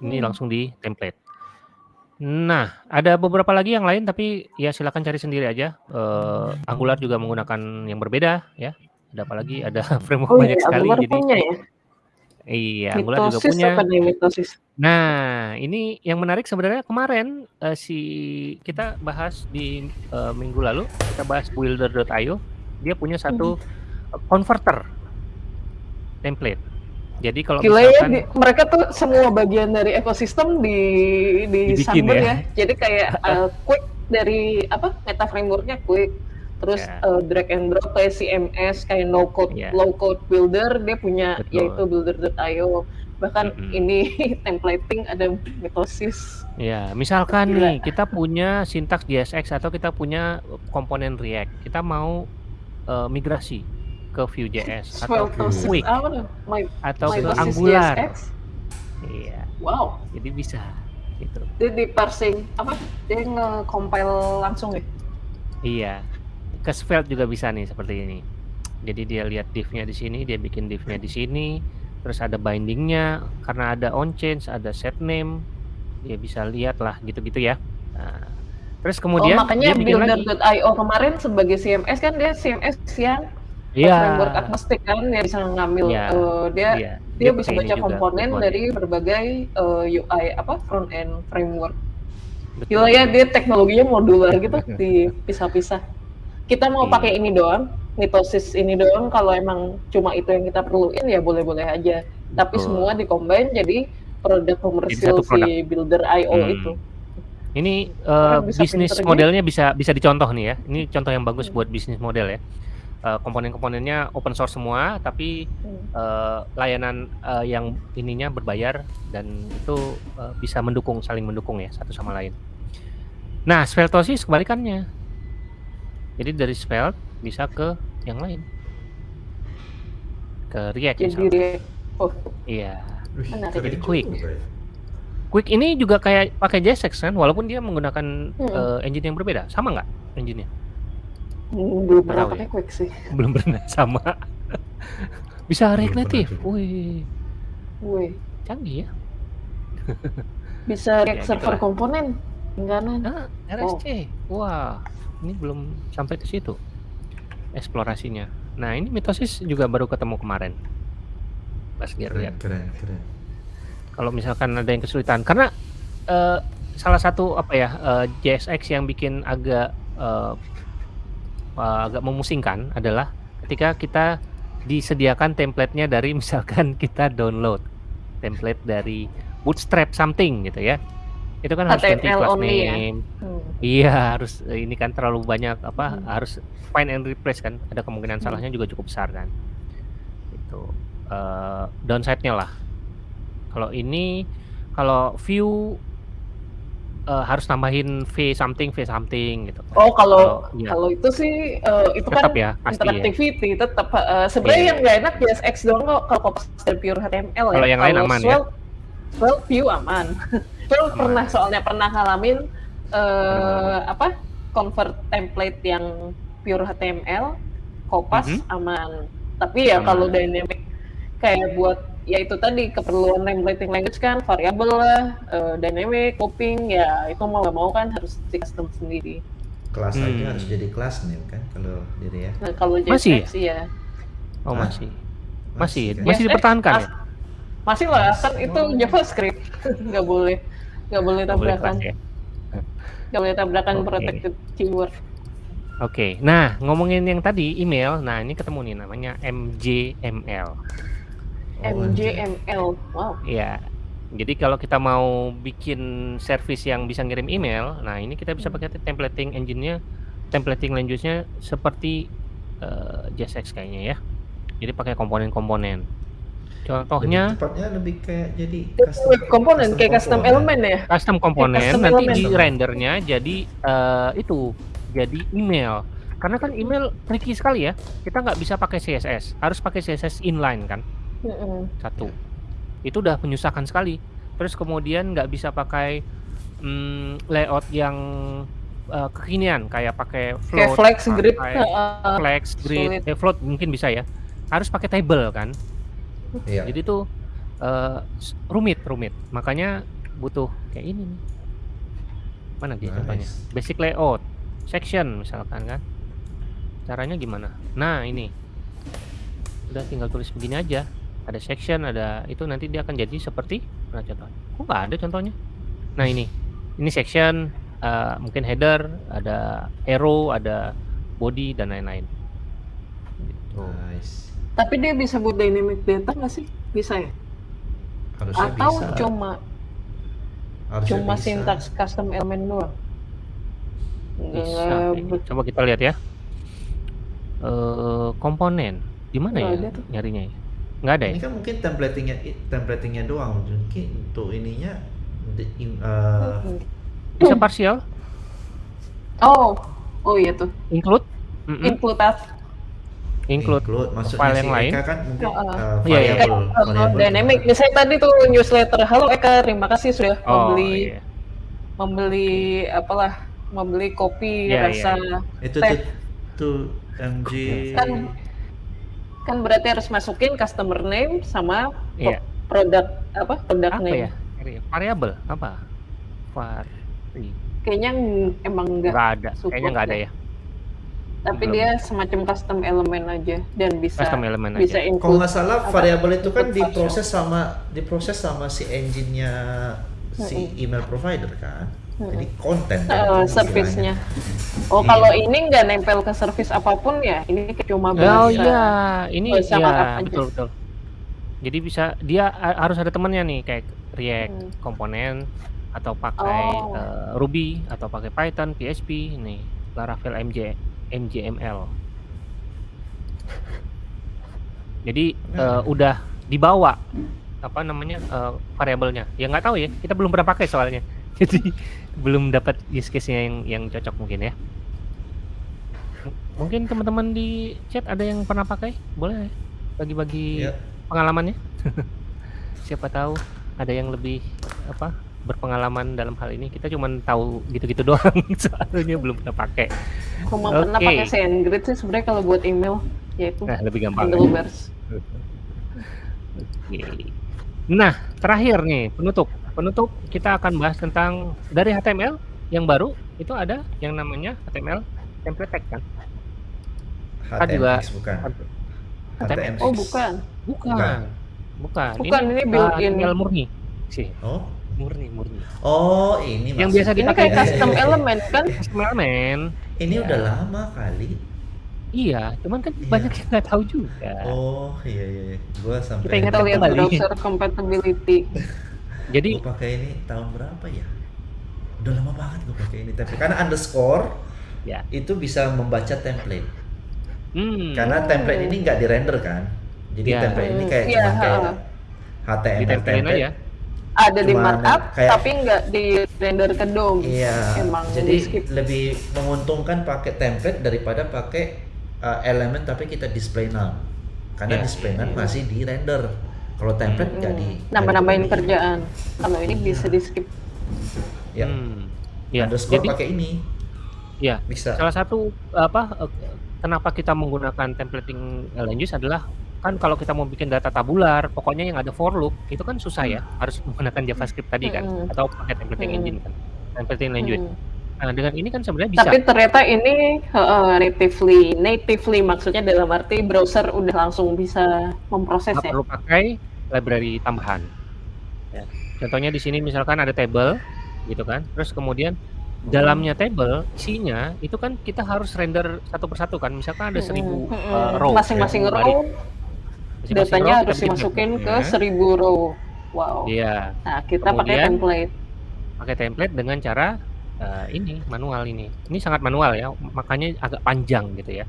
Ini Hmm. langsung di template. Nah, ada beberapa lagi yang lain tapi ya silakan cari sendiri aja. Eh, Angular juga menggunakan yang berbeda ya. Ada apa lagi? Ada framework Oh banyak iya, sekali Angular jadi punya ya? iya, Angular juga punya. apa nih mitosis? Nah, ini yang menarik sebenarnya kemarin eh, si kita bahas di eh, minggu lalu kita bahas builder.io. Dia punya satu Hmm. converter template. Jadi kalau Gila ya, misalkan di- mereka tuh semua bagian dari ekosistem di di Dibikin ya. ya. Jadi kayak uh, quick dari apa meta frameworknya quick, terus Ya. uh, drag and drop kayak CMS kayak no code Ya. low code builder dia punya Betul. yaitu builder.io. Bahkan Mm-mm. ini templating ada mitosis. Ya, misalkan Gila. nih kita punya sintaks JSX atau kita punya komponen React, kita mau eh, migrasi ke Vue.js atau ke Quick? My, atau ke Angular. Iya, Wow, jadi bisa gitu. dia di parsing apa? Dia nge-compile langsung ya? Iya. Ke Svelte juga bisa nih seperti ini. Jadi dia lihat div-nya di sini, dia bikin div-nya di sini, terus ada bindingnya karena ada on change, ada set name, dia bisa lihat lah gitu-gitu ya. Nah, terus kemudian oh, makanya builder.io kemarin sebagai CMS kan dia CMS yang Iya. framework agnostik kan dia bisa ngambil Iya. eh, dia Iya, dia bisa pakai ini baca juga, komponen kebutuhan. dari berbagai eh, UI apa front end framework. Betul. Gila ya dia teknologinya modular gitu dipisah-pisah. Kita mau Iya. pakai ini doang, mitosis ini doang kalau emang cuma itu yang kita perluin ya boleh-boleh aja. Tapi Betul. semua dikombin jadi produk komersial satu produk. si builder IO Hmm. itu. Ini bisa bisnis modelnya bisa bisa dicontoh nih ya. Ini contoh yang bagus buat bisnis model ya. Eh, komponen-komponennya open source semua, tapi Hmm. eh, layanan eh, yang ininya berbayar dan itu eh, bisa mendukung saling mendukung ya satu sama lain. Nah, Sveltosis kebalikannya. Jadi dari Svelte bisa ke yang lain. Ke React Jadi misalnya. oh Iya. Wih, Menarik. Jadi juga, quick. Bray. Quick ini juga kayak pakai JSX kan, walaupun dia menggunakan Hmm. eh, engine yang berbeda. Sama nggak engine-nya? Belum pernah tahu ya? pakai Quake sih. Belum pernah sama. Bisa juga. Wih, Woi, canggih ya. bisa Ya, React server gitulah. komponen. Langganan. Ah, RSC. Wah, ini belum sampai ke situ eksplorasinya. Nah, ini mitosis juga baru ketemu kemarin. Pas dia Keren, lihat. keren, keren. Kalau misalkan ada yang kesulitan, karena eh, salah satu apa ya eh, JSX yang bikin agak eh, eh, agak memusingkan adalah ketika kita disediakan template-nya dari misalkan kita download template dari Bootstrap something gitu ya. Itu kan harus ganti class ya? name, Hmm. Iya harus ini kan terlalu banyak apa Hmm. harus find and replace kan ada kemungkinan Hmm. salahnya juga cukup besar kan itu eh, downside-nya lah kalau ini kalau view eh, harus tambahin v something v something gitu kan. Oh kalau kalau itu sih eh, itu kan Tetap ya, pasti ya. interactivity tetap eh, sebenarnya Iya, yang nggak enak JSX doang kok kalau dari pure HTML ya. Kalau yang lain aman ya? Swell, Swell view aman. Swell Aman. pernah soalnya pernah ngalamin eh, apa convert template yang pure HTML kopas Mhm. aman. Tapi ya Aman. kalau dynamic kayak buat ya itu tadi keperluan templating language kan variabel lah, eh, dynamic, coping ya itu mau nggak mau kan harus di custom sendiri. Kelas Hmm. aja harus jadi kelas nih kan kalau diri ya. Nah kalau Masih JSX sih ya oh Hah? masih masih kan? masih JSX dipertahankan ya mas- masih lah Mas- kan itu oh. JavaScript nggak boleh nggak boleh Nggak boleh tabrakan ya nggak boleh tabrakan Oke. protected keyword. Oke, nah ngomongin yang tadi email, nah ini ketemu nih namanya MJML. Oh, MJML wow Iya. Jadi kalau kita mau bikin service yang bisa ngirim email, nah ini kita bisa pakai templating engine-nya, templating language-nya seperti eh, JSX kayaknya ya. Jadi pakai komponen-komponen. Lebih Contohnya tepatnya lebih kayak jadi Web komponen kayak custom element ya custom komponen custom nanti di rendernya jadi eh, itu jadi email. Karena kan email tricky sekali ya. Kita nggak bisa pakai CSS, harus pakai CSS inline kan. Satu. Itu udah menyusahkan sekali. Terus kemudian nggak bisa pakai mm, layout yang uh, kekinian kayak pakai kayak float flex grid. Pakai uh, flex grid. Eh, float mungkin bisa ya. Harus pakai table kan? Iya. jadi tuh uh, rumit rumit. Makanya butuh kayak ini nih. Mana dia Nice. contohnya? Basic layout section misalkan kan? Caranya gimana? Nah ini. Udah tinggal tulis begini aja ada section ada itu nanti dia akan jadi seperti mana contohnya. Kok nggak ada contohnya? Nah ini. Ini section eh, mungkin header ada arrow ada body dan lain-lain. Gitu. Nice. tapi dia bisa buat dynamic data nggak sih? Bisa ya? Harusnya atau bisa. cuma Harusnya cuma bisa. sintaks custom element doang? Bisa Nggak coba kita lihat ya. Eh komponen. Di mana Nggak ya nyarinya ya nggak ada ya Ini kan mungkin templatingnya templatingnya doang. Mungkin untuk ininya di, in- eh, Hmm. bisa partial oh oh iya tuh include Mm-mm. include as include maksudnya file si yang lain. Eka kan mungkin Oh, eh, Iya, iya. variabel Uh, variabel dynamic cuma- misalnya tadi tuh newsletter halo Eka terima kasih sudah oh membeli iya. membeli apalah membeli kopi Iya, rasa itu teh. tuh tuh MG Kan- kan berarti harus masukin customer name sama Iya. produk apa produk apa name. ya? Variabel apa? Vari. Kayaknya ng- emang enggak nggak ada kayaknya nggak ada ya. tapi belum. dia semacam custom element aja dan bisa custom element bisa aja. kalau nggak salah variabel itu kan diproses sama diproses sama si engine-nya si email provider kan Jadi konten uh, service-nya. Oh, Iya. kalau ini nggak nempel ke service apa pun ya, ini cuma oh bahasa. iya ini markup ya aja. betul betul jadi bisa dia harus ada temennya nih kayak React Hmm. komponen atau pakai Oh. eh, Ruby atau pakai Python PHP nih Laravel MJ MJML jadi eh, Nah. udah dibawa apa namanya eh, variabelnya ya nggak tahu ya kita belum pernah pakai soalnya jadi belum dapat use case-nya yang yang cocok mungkin ya mungkin teman-teman di chat ada yang pernah pakai boleh bagi-bagi Ya. pengalamannya siapa tahu ada yang lebih apa berpengalaman dalam hal ini kita cuma tahu gitu-gitu doang soalnya belum pernah pakai Cuma pernah Oke. pakai SendGrid sih sebenarnya kalau buat email yaitu Nah, lebih gampang. Handlebars. Oke. Nah, terakhir nih, penutup. Penutup kita akan bahas tentang dari HTML yang baru itu ada yang namanya HTML template tag kan? Kan juga bukan. HTML. Oh bukan. Bukan. Bukan. Bukan. Bukan, ini built-in. HTML murni sih. Oh, Murni, murni. oh ini Yang biasa Ini dipakai kayak custom element kan? custom element. Ini Ya. udah lama kali. Iya, cuman kan Iya. banyak yang nggak tahu juga. Oh iya iya, iya. gua sampai Kita ingat lihat browser compatibility. Jadi Gue pakai ini tahun berapa ya? Udah lama banget gue pakai ini template. Karena underscore ya. itu bisa membaca template. Hmm. Karena template ini nggak di render kan. Jadi Ya. template ini kayak Iya, cuma kayak. HTML ditempelin template. aja. Ada di markup kayak- tapi nggak di render ke DOM. Iya. Emang Jadi skip. lebih menguntungkan pakai template daripada pakai uh, elemen tapi kita display none. Karena Ya. display none masih di render. Kalau template Hmm. Nambah-nambahin nggak di- kerjaan. Kalau ini bisa di skip. Ya. Hmm. Ya, Underscore jadi pakai ini ya bisa. salah satu apa eh, kenapa kita menggunakan templating language adalah kan kalau kita mau bikin data tabular, pokoknya yang ada for loop itu kan susah ya, harus menggunakan JavaScript tadi kan Mm-mm. atau pakai templating Mm-mm. engine kan. Templating language. Hmm. Nah, dengan ini kan sebenarnya bisa Tapi ternyata ini heeh, natively, natively maksudnya dalam arti browser udah langsung bisa memproses nggak ya. perlu pakai library tambahan. Ya. Contohnya di sini misalkan ada table gitu kan. Terus kemudian dalamnya table isinya itu kan kita harus render satu persatu kan. Misalkan ada seribu Mm-mm. eh, row. Masing-masing seribu row baris. Masing-masing datanya row harus dimasukin ke bentuknya. 1000 row. Wow. Iya, Nah, kita pakai Kemudian- template. pakai template dengan cara eh, ini manual ini. Ini sangat manual ya, makanya agak panjang gitu ya.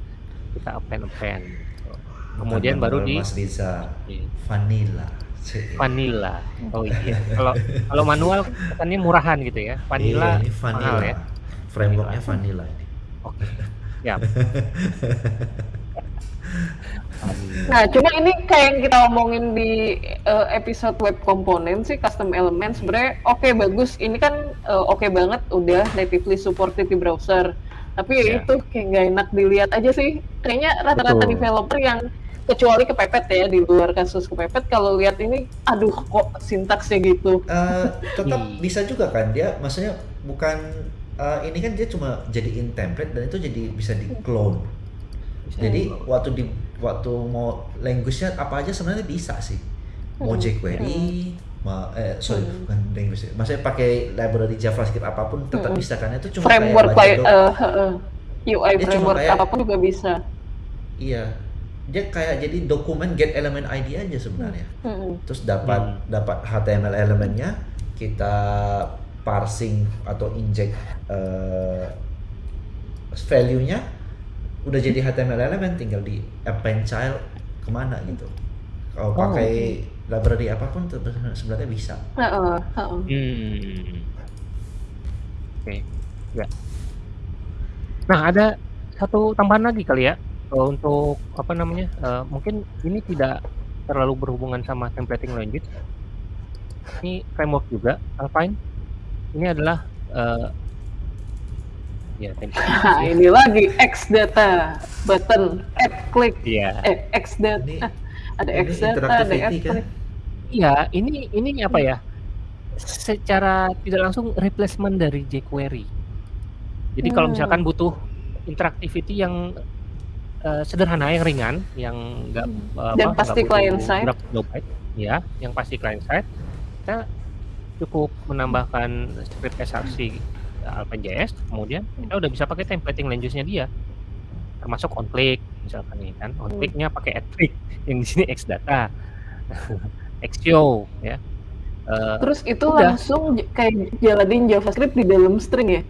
Kita append append. Kemudian baru di Mas Riza di vanilla. Vanilla. Oh iya. Kalau kalau manual katanya murahan gitu ya. Vanilla Iya, ini vanilla. mahal ya. Frameworknya vanilla ini. Oke. Ya. Vanilla. Nah, cuma ini kayak yang kita omongin di eh, episode web komponen sih custom element sebenarnya oke bagus. Ini kan eh, oke banget udah natively supported di browser. Tapi ya Ya. itu kayak nggak enak dilihat aja sih. Kayaknya rata-rata developer yang kecuali kepepet ya di luar kasus kepepet kalau lihat ini aduh kok sintaksnya gitu. Eh, tetap Hmm. bisa juga kan dia maksudnya bukan eh, ini kan dia cuma jadiin template dan itu jadi bisa di clone. Bisa Jadi di-clone. waktu di waktu mau language-nya apa aja sebenarnya bisa sih. Mau Hmm. jQuery, ma- eh sorry Hmm. bukan language, maksudnya pakai library JavaScript apa pun tetap Hmm. bisa kan itu cuma Framework kayak doc- eh, eh, UI Dia cuma framework kayak- apa pun juga bisa. Iya. Dia kayak jadi dokumen get element ID aja sebenarnya. Mm-mm. Terus dapat Hmm. dapat HTML elemennya, kita parsing atau inject eh, value-nya udah jadi HTML elemen tinggal di append child ke mana gitu. Kalau Oh, pakai library apa pun sebenarnya bisa. Heeh, heeh. Hmm. Oke. Ya. Nah, ada satu tambahan lagi kali ya eh, untuk apa namanya? eh, mungkin ini tidak terlalu berhubungan sama templating language. Ini framework juga, Alpine. Ini adalah eh, ya template. Nah, ini lagi X data button add click Iya. eh X data Ini ada ini X data ada X kan? click Iya, ini ini apa ya? Secara tidak langsung replacement dari jQuery. Jadi kalau Hmm. misalkan butuh interactivity yang eh, sederhana, yang ringan, yang enggak Hmm. Dan pasti client side. berapa kilobyte, ya, yang pasti client side, kita cukup menambahkan script src Alpha.js, kemudian kita udah bisa pakai templating language-nya dia. Termasuk on click misalkan nih kan. On Hmm. click-nya pakai add click yang di sini xdata. xshow ya. Eh, terus itu udah. langsung kayak jalanin JavaScript di dalam string ya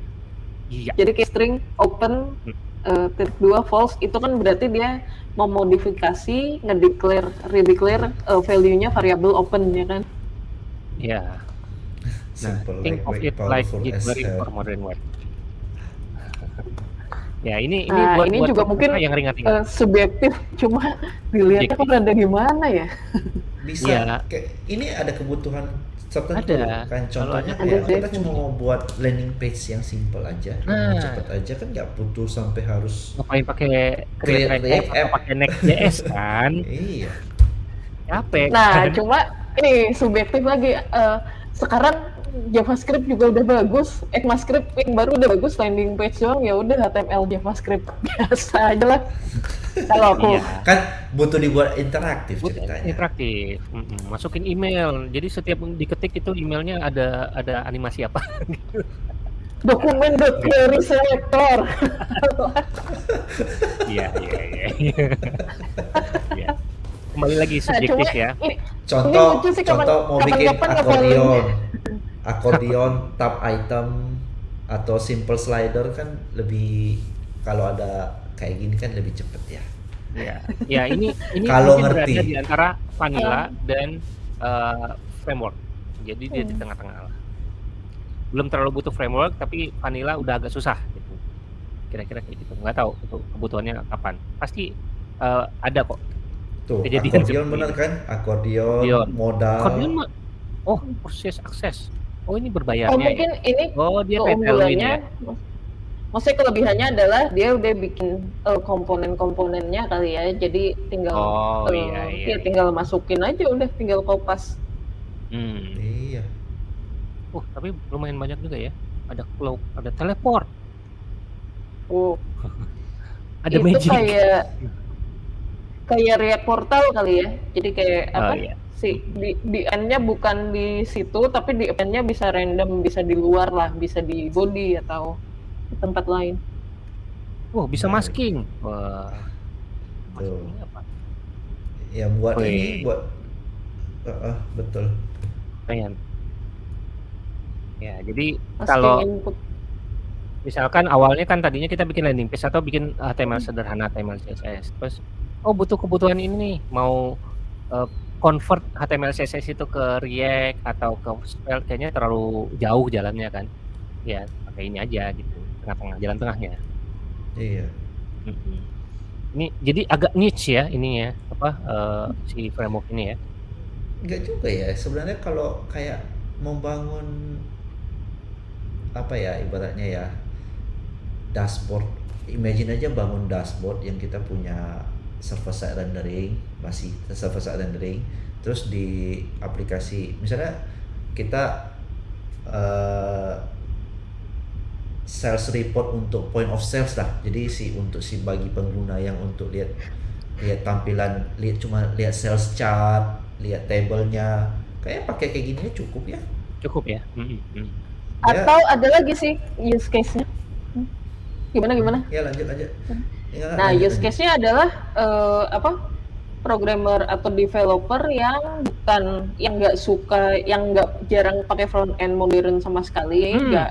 iya. jadi kayak string open Hmm. Eh, titik dua false itu kan berarti dia memodifikasi ngedeclare redeclare eh, value-nya variabel open ya kan Iya. Nah, Simple, think of it like jQuery for modern web. ya, ini ini Nah, buat ini buat juga mungkin, yang ringan-ringan. Eh, subjektif cuma dilihatnya Subjektif. ada gimana ya Bisa Iya. kayak ini ada kebutuhan tertentu Ada. kan contohnya ada kayak kita cuma mau buat landing page yang simple aja yang Nah. cepet aja kan nggak butuh sampai harus ngapain pakai Create Create React App pakai Next.js kan? iya Capek. Nah, kan? cuma ini subjektif lagi. eh, sekarang JavaScript juga udah bagus, ECMAScript yang baru udah bagus, landing page doang ya udah HTML JavaScript biasa aja lah. Kalau aku Iya. kan butuh dibuat interaktif ceritanya interaktif, masukin email. Jadi setiap diketik itu emailnya ada ada animasi apa? dokumen query selector. Iya iya iya. Iya. Kembali lagi Nah, subjektif cuma ya. ini, contoh lucu sih kapan- contoh mau bikin kapan-kapan akordeon ngefollow. Akordeon tab item atau simple slider kan lebih kalau ada kayak gini kan lebih cepet ya Ya, ya ini ini Kalau mungkin ngerti. berada di antara vanilla Ah. dan eh, framework. Jadi dia di Hmm. tengah-tengah lah. Belum terlalu butuh framework, tapi vanilla udah agak susah gitu. Kira-kira kayak gitu. Nggak tahu itu kebutuhannya kapan. Pasti eh, ada kok. tuh Kejadian akordeon bener ini. kan akordeon Akordeon. modal Akordeon. Oh, proses akses. Oh, ini berbayarnya Oh mungkin ya. ini Oh, dia keunggulannya, ya. maksudnya kelebihannya adalah dia udah bikin eh, komponen-komponennya kali ya, jadi tinggal Oh, eh, iya, iya, ya iya. tinggal masukin aja udah tinggal kopas. Hmm. iya Oh, tapi lumayan banyak juga ya. Ada cloak, ada teleport, Oh, ada itu magic. kayak kayak React Portal kali ya. Jadi kayak Oh, apa? iya. Si di, di end-nya bukan di situ, tapi di end-nya bisa random, bisa di luar lah, bisa di body atau di tempat lain. Oh, bisa Nah. masking. Wah. Tuh. Masking apa? yang buat Wih. ini buat Eh, eh, betul Keren. Ya, jadi Masking kalau input. misalkan awalnya kan tadinya kita bikin landing page atau bikin HTML sederhana HTML CSS. Terus oh butuh kebutuhan ini nih, mau eh, convert HTML CSS itu ke React atau ke Svelte kayaknya terlalu jauh jalannya kan. Ya, pakai ini aja gitu. Tengah-tengah jalan tengahnya. iya Mm-mm. Ini jadi agak niche ya ini ya, apa eh, si framework ini ya. Enggak juga ya sebenarnya kalau kayak membangun apa ya ibaratnya ya dashboard imagine aja bangun dashboard yang kita punya server side rendering masih server side rendering terus di aplikasi misalnya kita eh, sales report untuk point of sales lah jadi si untuk si bagi pengguna yang untuk lihat lihat tampilan lihat cuma lihat sales chart lihat tabelnya kayak pakai kayak gini aja cukup ya Cukup ya. Mm. Ya. Atau ada lagi sih use case-nya. Hmm. Gimana gimana? ya lanjut aja Ya, Nah, use case-nya adalah eh, apa? Programmer atau developer yang bukan yang nggak suka, yang nggak jarang pakai front end modern sama sekali, Hmm. nggak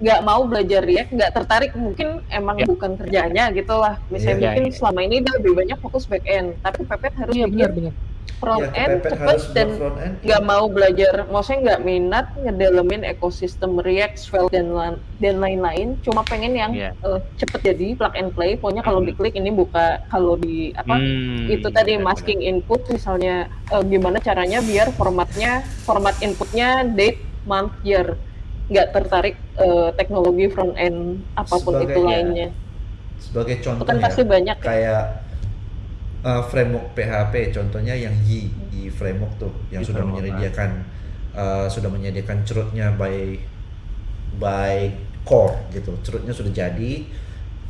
nggak mau belajar React, nggak tertarik, mungkin emang Ya. bukan kerjanya gitu lah. Misalnya Iya. mungkin Ya, ya. selama ini dia lebih banyak fokus back end, tapi Pepet harus Iya bikin benar benar. Front ya, end cepet dan end nggak mau belajar, maksudnya nggak minat ngedalamin ekosistem React, Svelte dan dan lain-lain, cuma pengen yang Iya. eh, cepet jadi plug and play. Pokoknya kalau Mhm. diklik ini buka, kalau di apa Hmm, itu tadi masking input misalnya eh, gimana caranya biar formatnya format inputnya date, month, year nggak tertarik eh, teknologi front end apa pun Sebagai- itu ya, lainnya. sebagai contoh kan ya pasti banyak ya. kayak uh, framework PHP contohnya yang Y Y framework tuh yang Y sudah framework, menyediakan uh, sudah menyediakan cerutnya by by core gitu. Cerutnya sudah jadi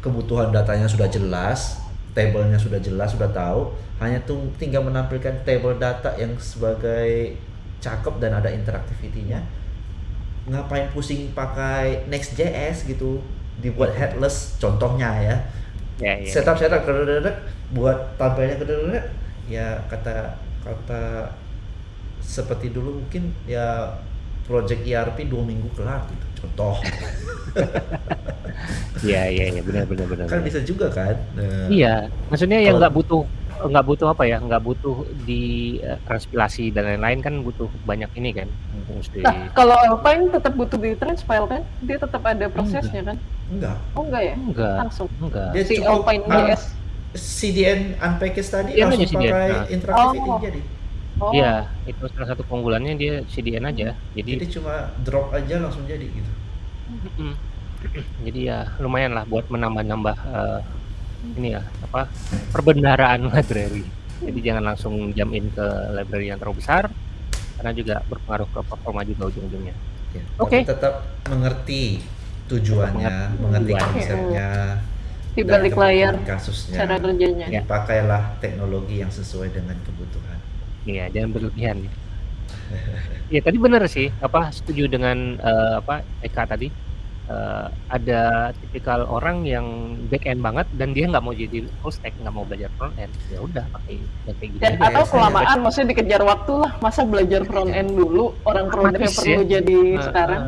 kebutuhan datanya sudah jelas tabelnya sudah jelas sudah tahu. Hanya tuh tinggal menampilkan table data yang sebagai cakep dan ada interaktivitinya. Ngapain pusing pakai Next.js gitu? Dibuat headless contohnya ya. Ya, ya. setup setup buat tampilnya kedededek ya kata kata seperti dulu mungkin ya project ERP dua minggu kelar gitu contoh Iya iya iya benar benar benar. kan benar. bisa juga kan Nah, Iya, maksudnya yang Kalau- nggak butuh nggak butuh apa ya, nggak butuh di eh, transpilasi dan lain-lain kan butuh banyak ini kan, mesti. Nah, kalau Alpine tetap butuh di transpile kan? Dia tetap ada prosesnya kan? enggak Oh enggak ya? Enggak, Langsung. enggak. dia Si cukup Alpine JS. CDN unpackage tadi Iya, langsung CDN, pakai nah. interaktivity Oh. jadi Oh. Iya, itu salah satu keunggulannya dia CDN aja. Jadi Jadi cuma drop aja langsung jadi gitu. Jadi ya lumayan lah buat menambah-nambah, eee, ini ya, apa, perbendaharaan library. Jadi jangan langsung jump in ke library yang terlalu besar, karena juga berpengaruh ke performa juga ujung-ujungnya. Ya, Oke. tapi tetap mengerti tujuannya, mengerti Tujuan. konsepnya, Di balik layar kasusnya. cara kerjanya. Ya. Pakailah teknologi yang sesuai dengan kebutuhan. Iya, jangan berlebihan ya. Iya tadi bener sih, apa, setuju dengan, eee, apa, Eka tadi, eee, ada tipikal orang yang back end banget dan dia nggak mau jadi full stack, nggak mau belajar front end, ya udah pakai kayak Dan aja. atau kelamaan maksudnya dikejar waktu lah. Masa belajar front end dulu, orang programnya Otomatis perlu ya. jadi Heeh. sekarang.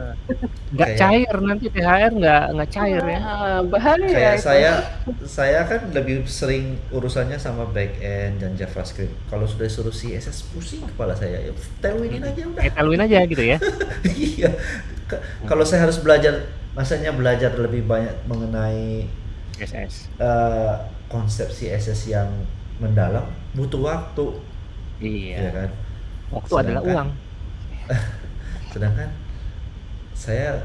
Nggak Kayak- cair nanti THR nggak nggak cair ya. Ah, bahaya Kayak itu. saya, saya kan lebih sering urusannya sama back end dan JavaScript. Kalau sudah suruh CSS pusing kepala saya. Ya, tailwindin aja udah. Kayak taluin aja gitu ya. iya. K- Kalau saya harus belajar, masanya belajar lebih banyak mengenai SS. eh, konsep CSS yang mendalam, butuh waktu, ya Iya. kan? Waktu adalah Sedangkan- uang. Sedangkan saya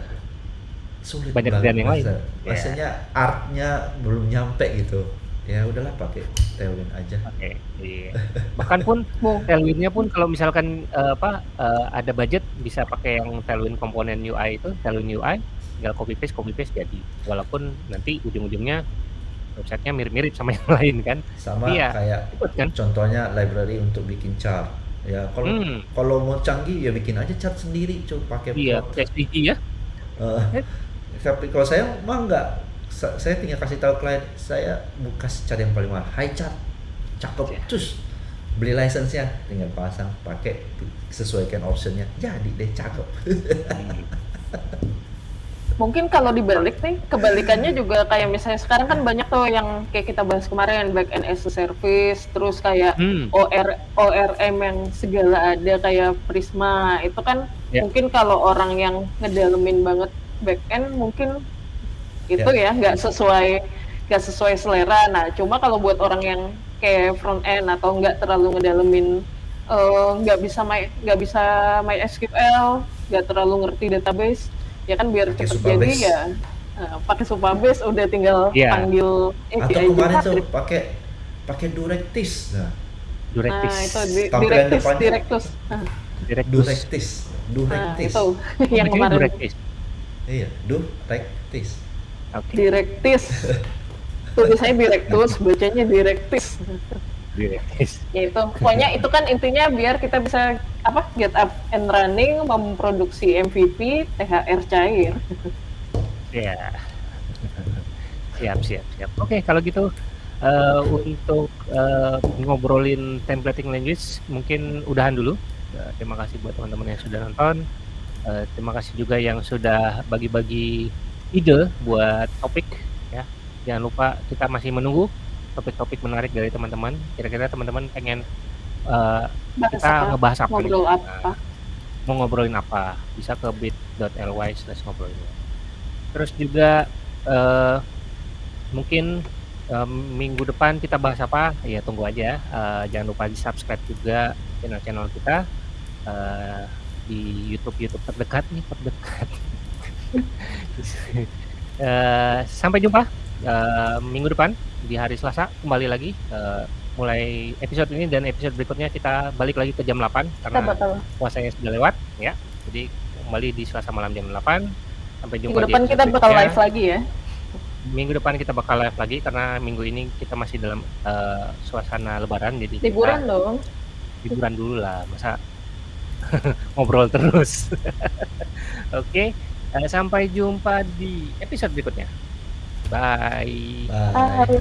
sulit Banyak banget kerjaan yang lain. masa- Ya. Rasanya artnya belum nyampe gitu. Ya udahlah pakai Tailwind aja. Oke, iya. Bahkan pun Tailwind-nya pun kalau misalkan eh, apa eh, ada budget bisa pakai yang Tailwind komponen UI itu, Tailwind UI, tinggal copy paste copy paste jadi. Walaupun nanti ujung-ujungnya websitenya mirip-mirip sama yang lain kan. Sama Iya. kayak Ikut kan? contohnya library untuk bikin chart. Ya kalau Hmm. kalau mau canggih ya bikin aja chart sendiri, coba pakai Iya, SVG ya. Eh, tapi kalau saya mah enggak Sa- saya tinggal kasih tahu klien saya mau kasih cari yang paling mahal high chart cakep Iya. terus beli license-nya tinggal pasang pakai sesuaikan optionnya jadi deh cakep. Mungkin kalau dibalik nih, kebalikannya juga kayak misalnya sekarang kan banyak tuh yang kayak kita bahas kemarin back end as a service, terus kayak Hmm. OR ORM yang segala ada kayak Prisma itu kan Ya. mungkin kalau orang yang ngedalemin banget back end mungkin itu ya nggak sesuai nggak sesuai selera. Nah cuma kalau buat orang yang kayak front end atau nggak terlalu ngedalemin eh, nggak bisa my nggak bisa MySQL, nggak terlalu ngerti database, ya kan biar Pakai cepet jadi ya eh, pakai Supabase udah tinggal Iya. panggil atau API kemarin tuh pakai pakai Directis nah Directis. Nah, itu di, Tampilan Directus, depannya. Directus. Directus. Directis nah, Directis itu yang kemarin Directis. iya Directis Oke. Directis. Tulisannya Directus, bacanya Directis. Directis. Ya itu. Pokoknya itu kan intinya biar kita bisa apa? Get up and running, memproduksi MVP, THR cair. Ya. Siap, siap, siap. Oke, kalau gitu eh, untuk eh, ngobrolin templating language mungkin udahan dulu. Eh, terima kasih buat teman-teman yang sudah nonton. Eh, terima kasih juga yang sudah bagi-bagi ide buat topik ya. Jangan lupa kita masih menunggu topik-topik menarik dari teman-teman. Kira-kira teman-teman pengen eh, Bahas kita apa? ngebahas apa nih? Ngobrol Nah, apa? mau ngobrolin apa bisa ke bit.ly slash ngobrolin terus juga eh, mungkin em, minggu depan kita bahas apa ya tunggu aja Eh, jangan lupa di subscribe juga channel-channel kita eh, di YouTube YouTube terdekat nih terdekat Eh, sampai jumpa eh, minggu depan di hari Selasa kembali lagi Eh, mulai episode ini dan episode berikutnya kita balik lagi ke jam 8 Kita karena puasanya sudah lewat ya. Jadi kembali di Selasa malam jam 8. Sampai jumpa minggu depan kita bakal berikutnya. live lagi ya. Minggu depan kita bakal live lagi karena minggu ini kita masih dalam eh, suasana lebaran jadi kita Liburan dong. liburan dulu lah. Masa ngobrol terus. Oke, eh, sampai jumpa di episode berikutnya. Bye. bye Bye.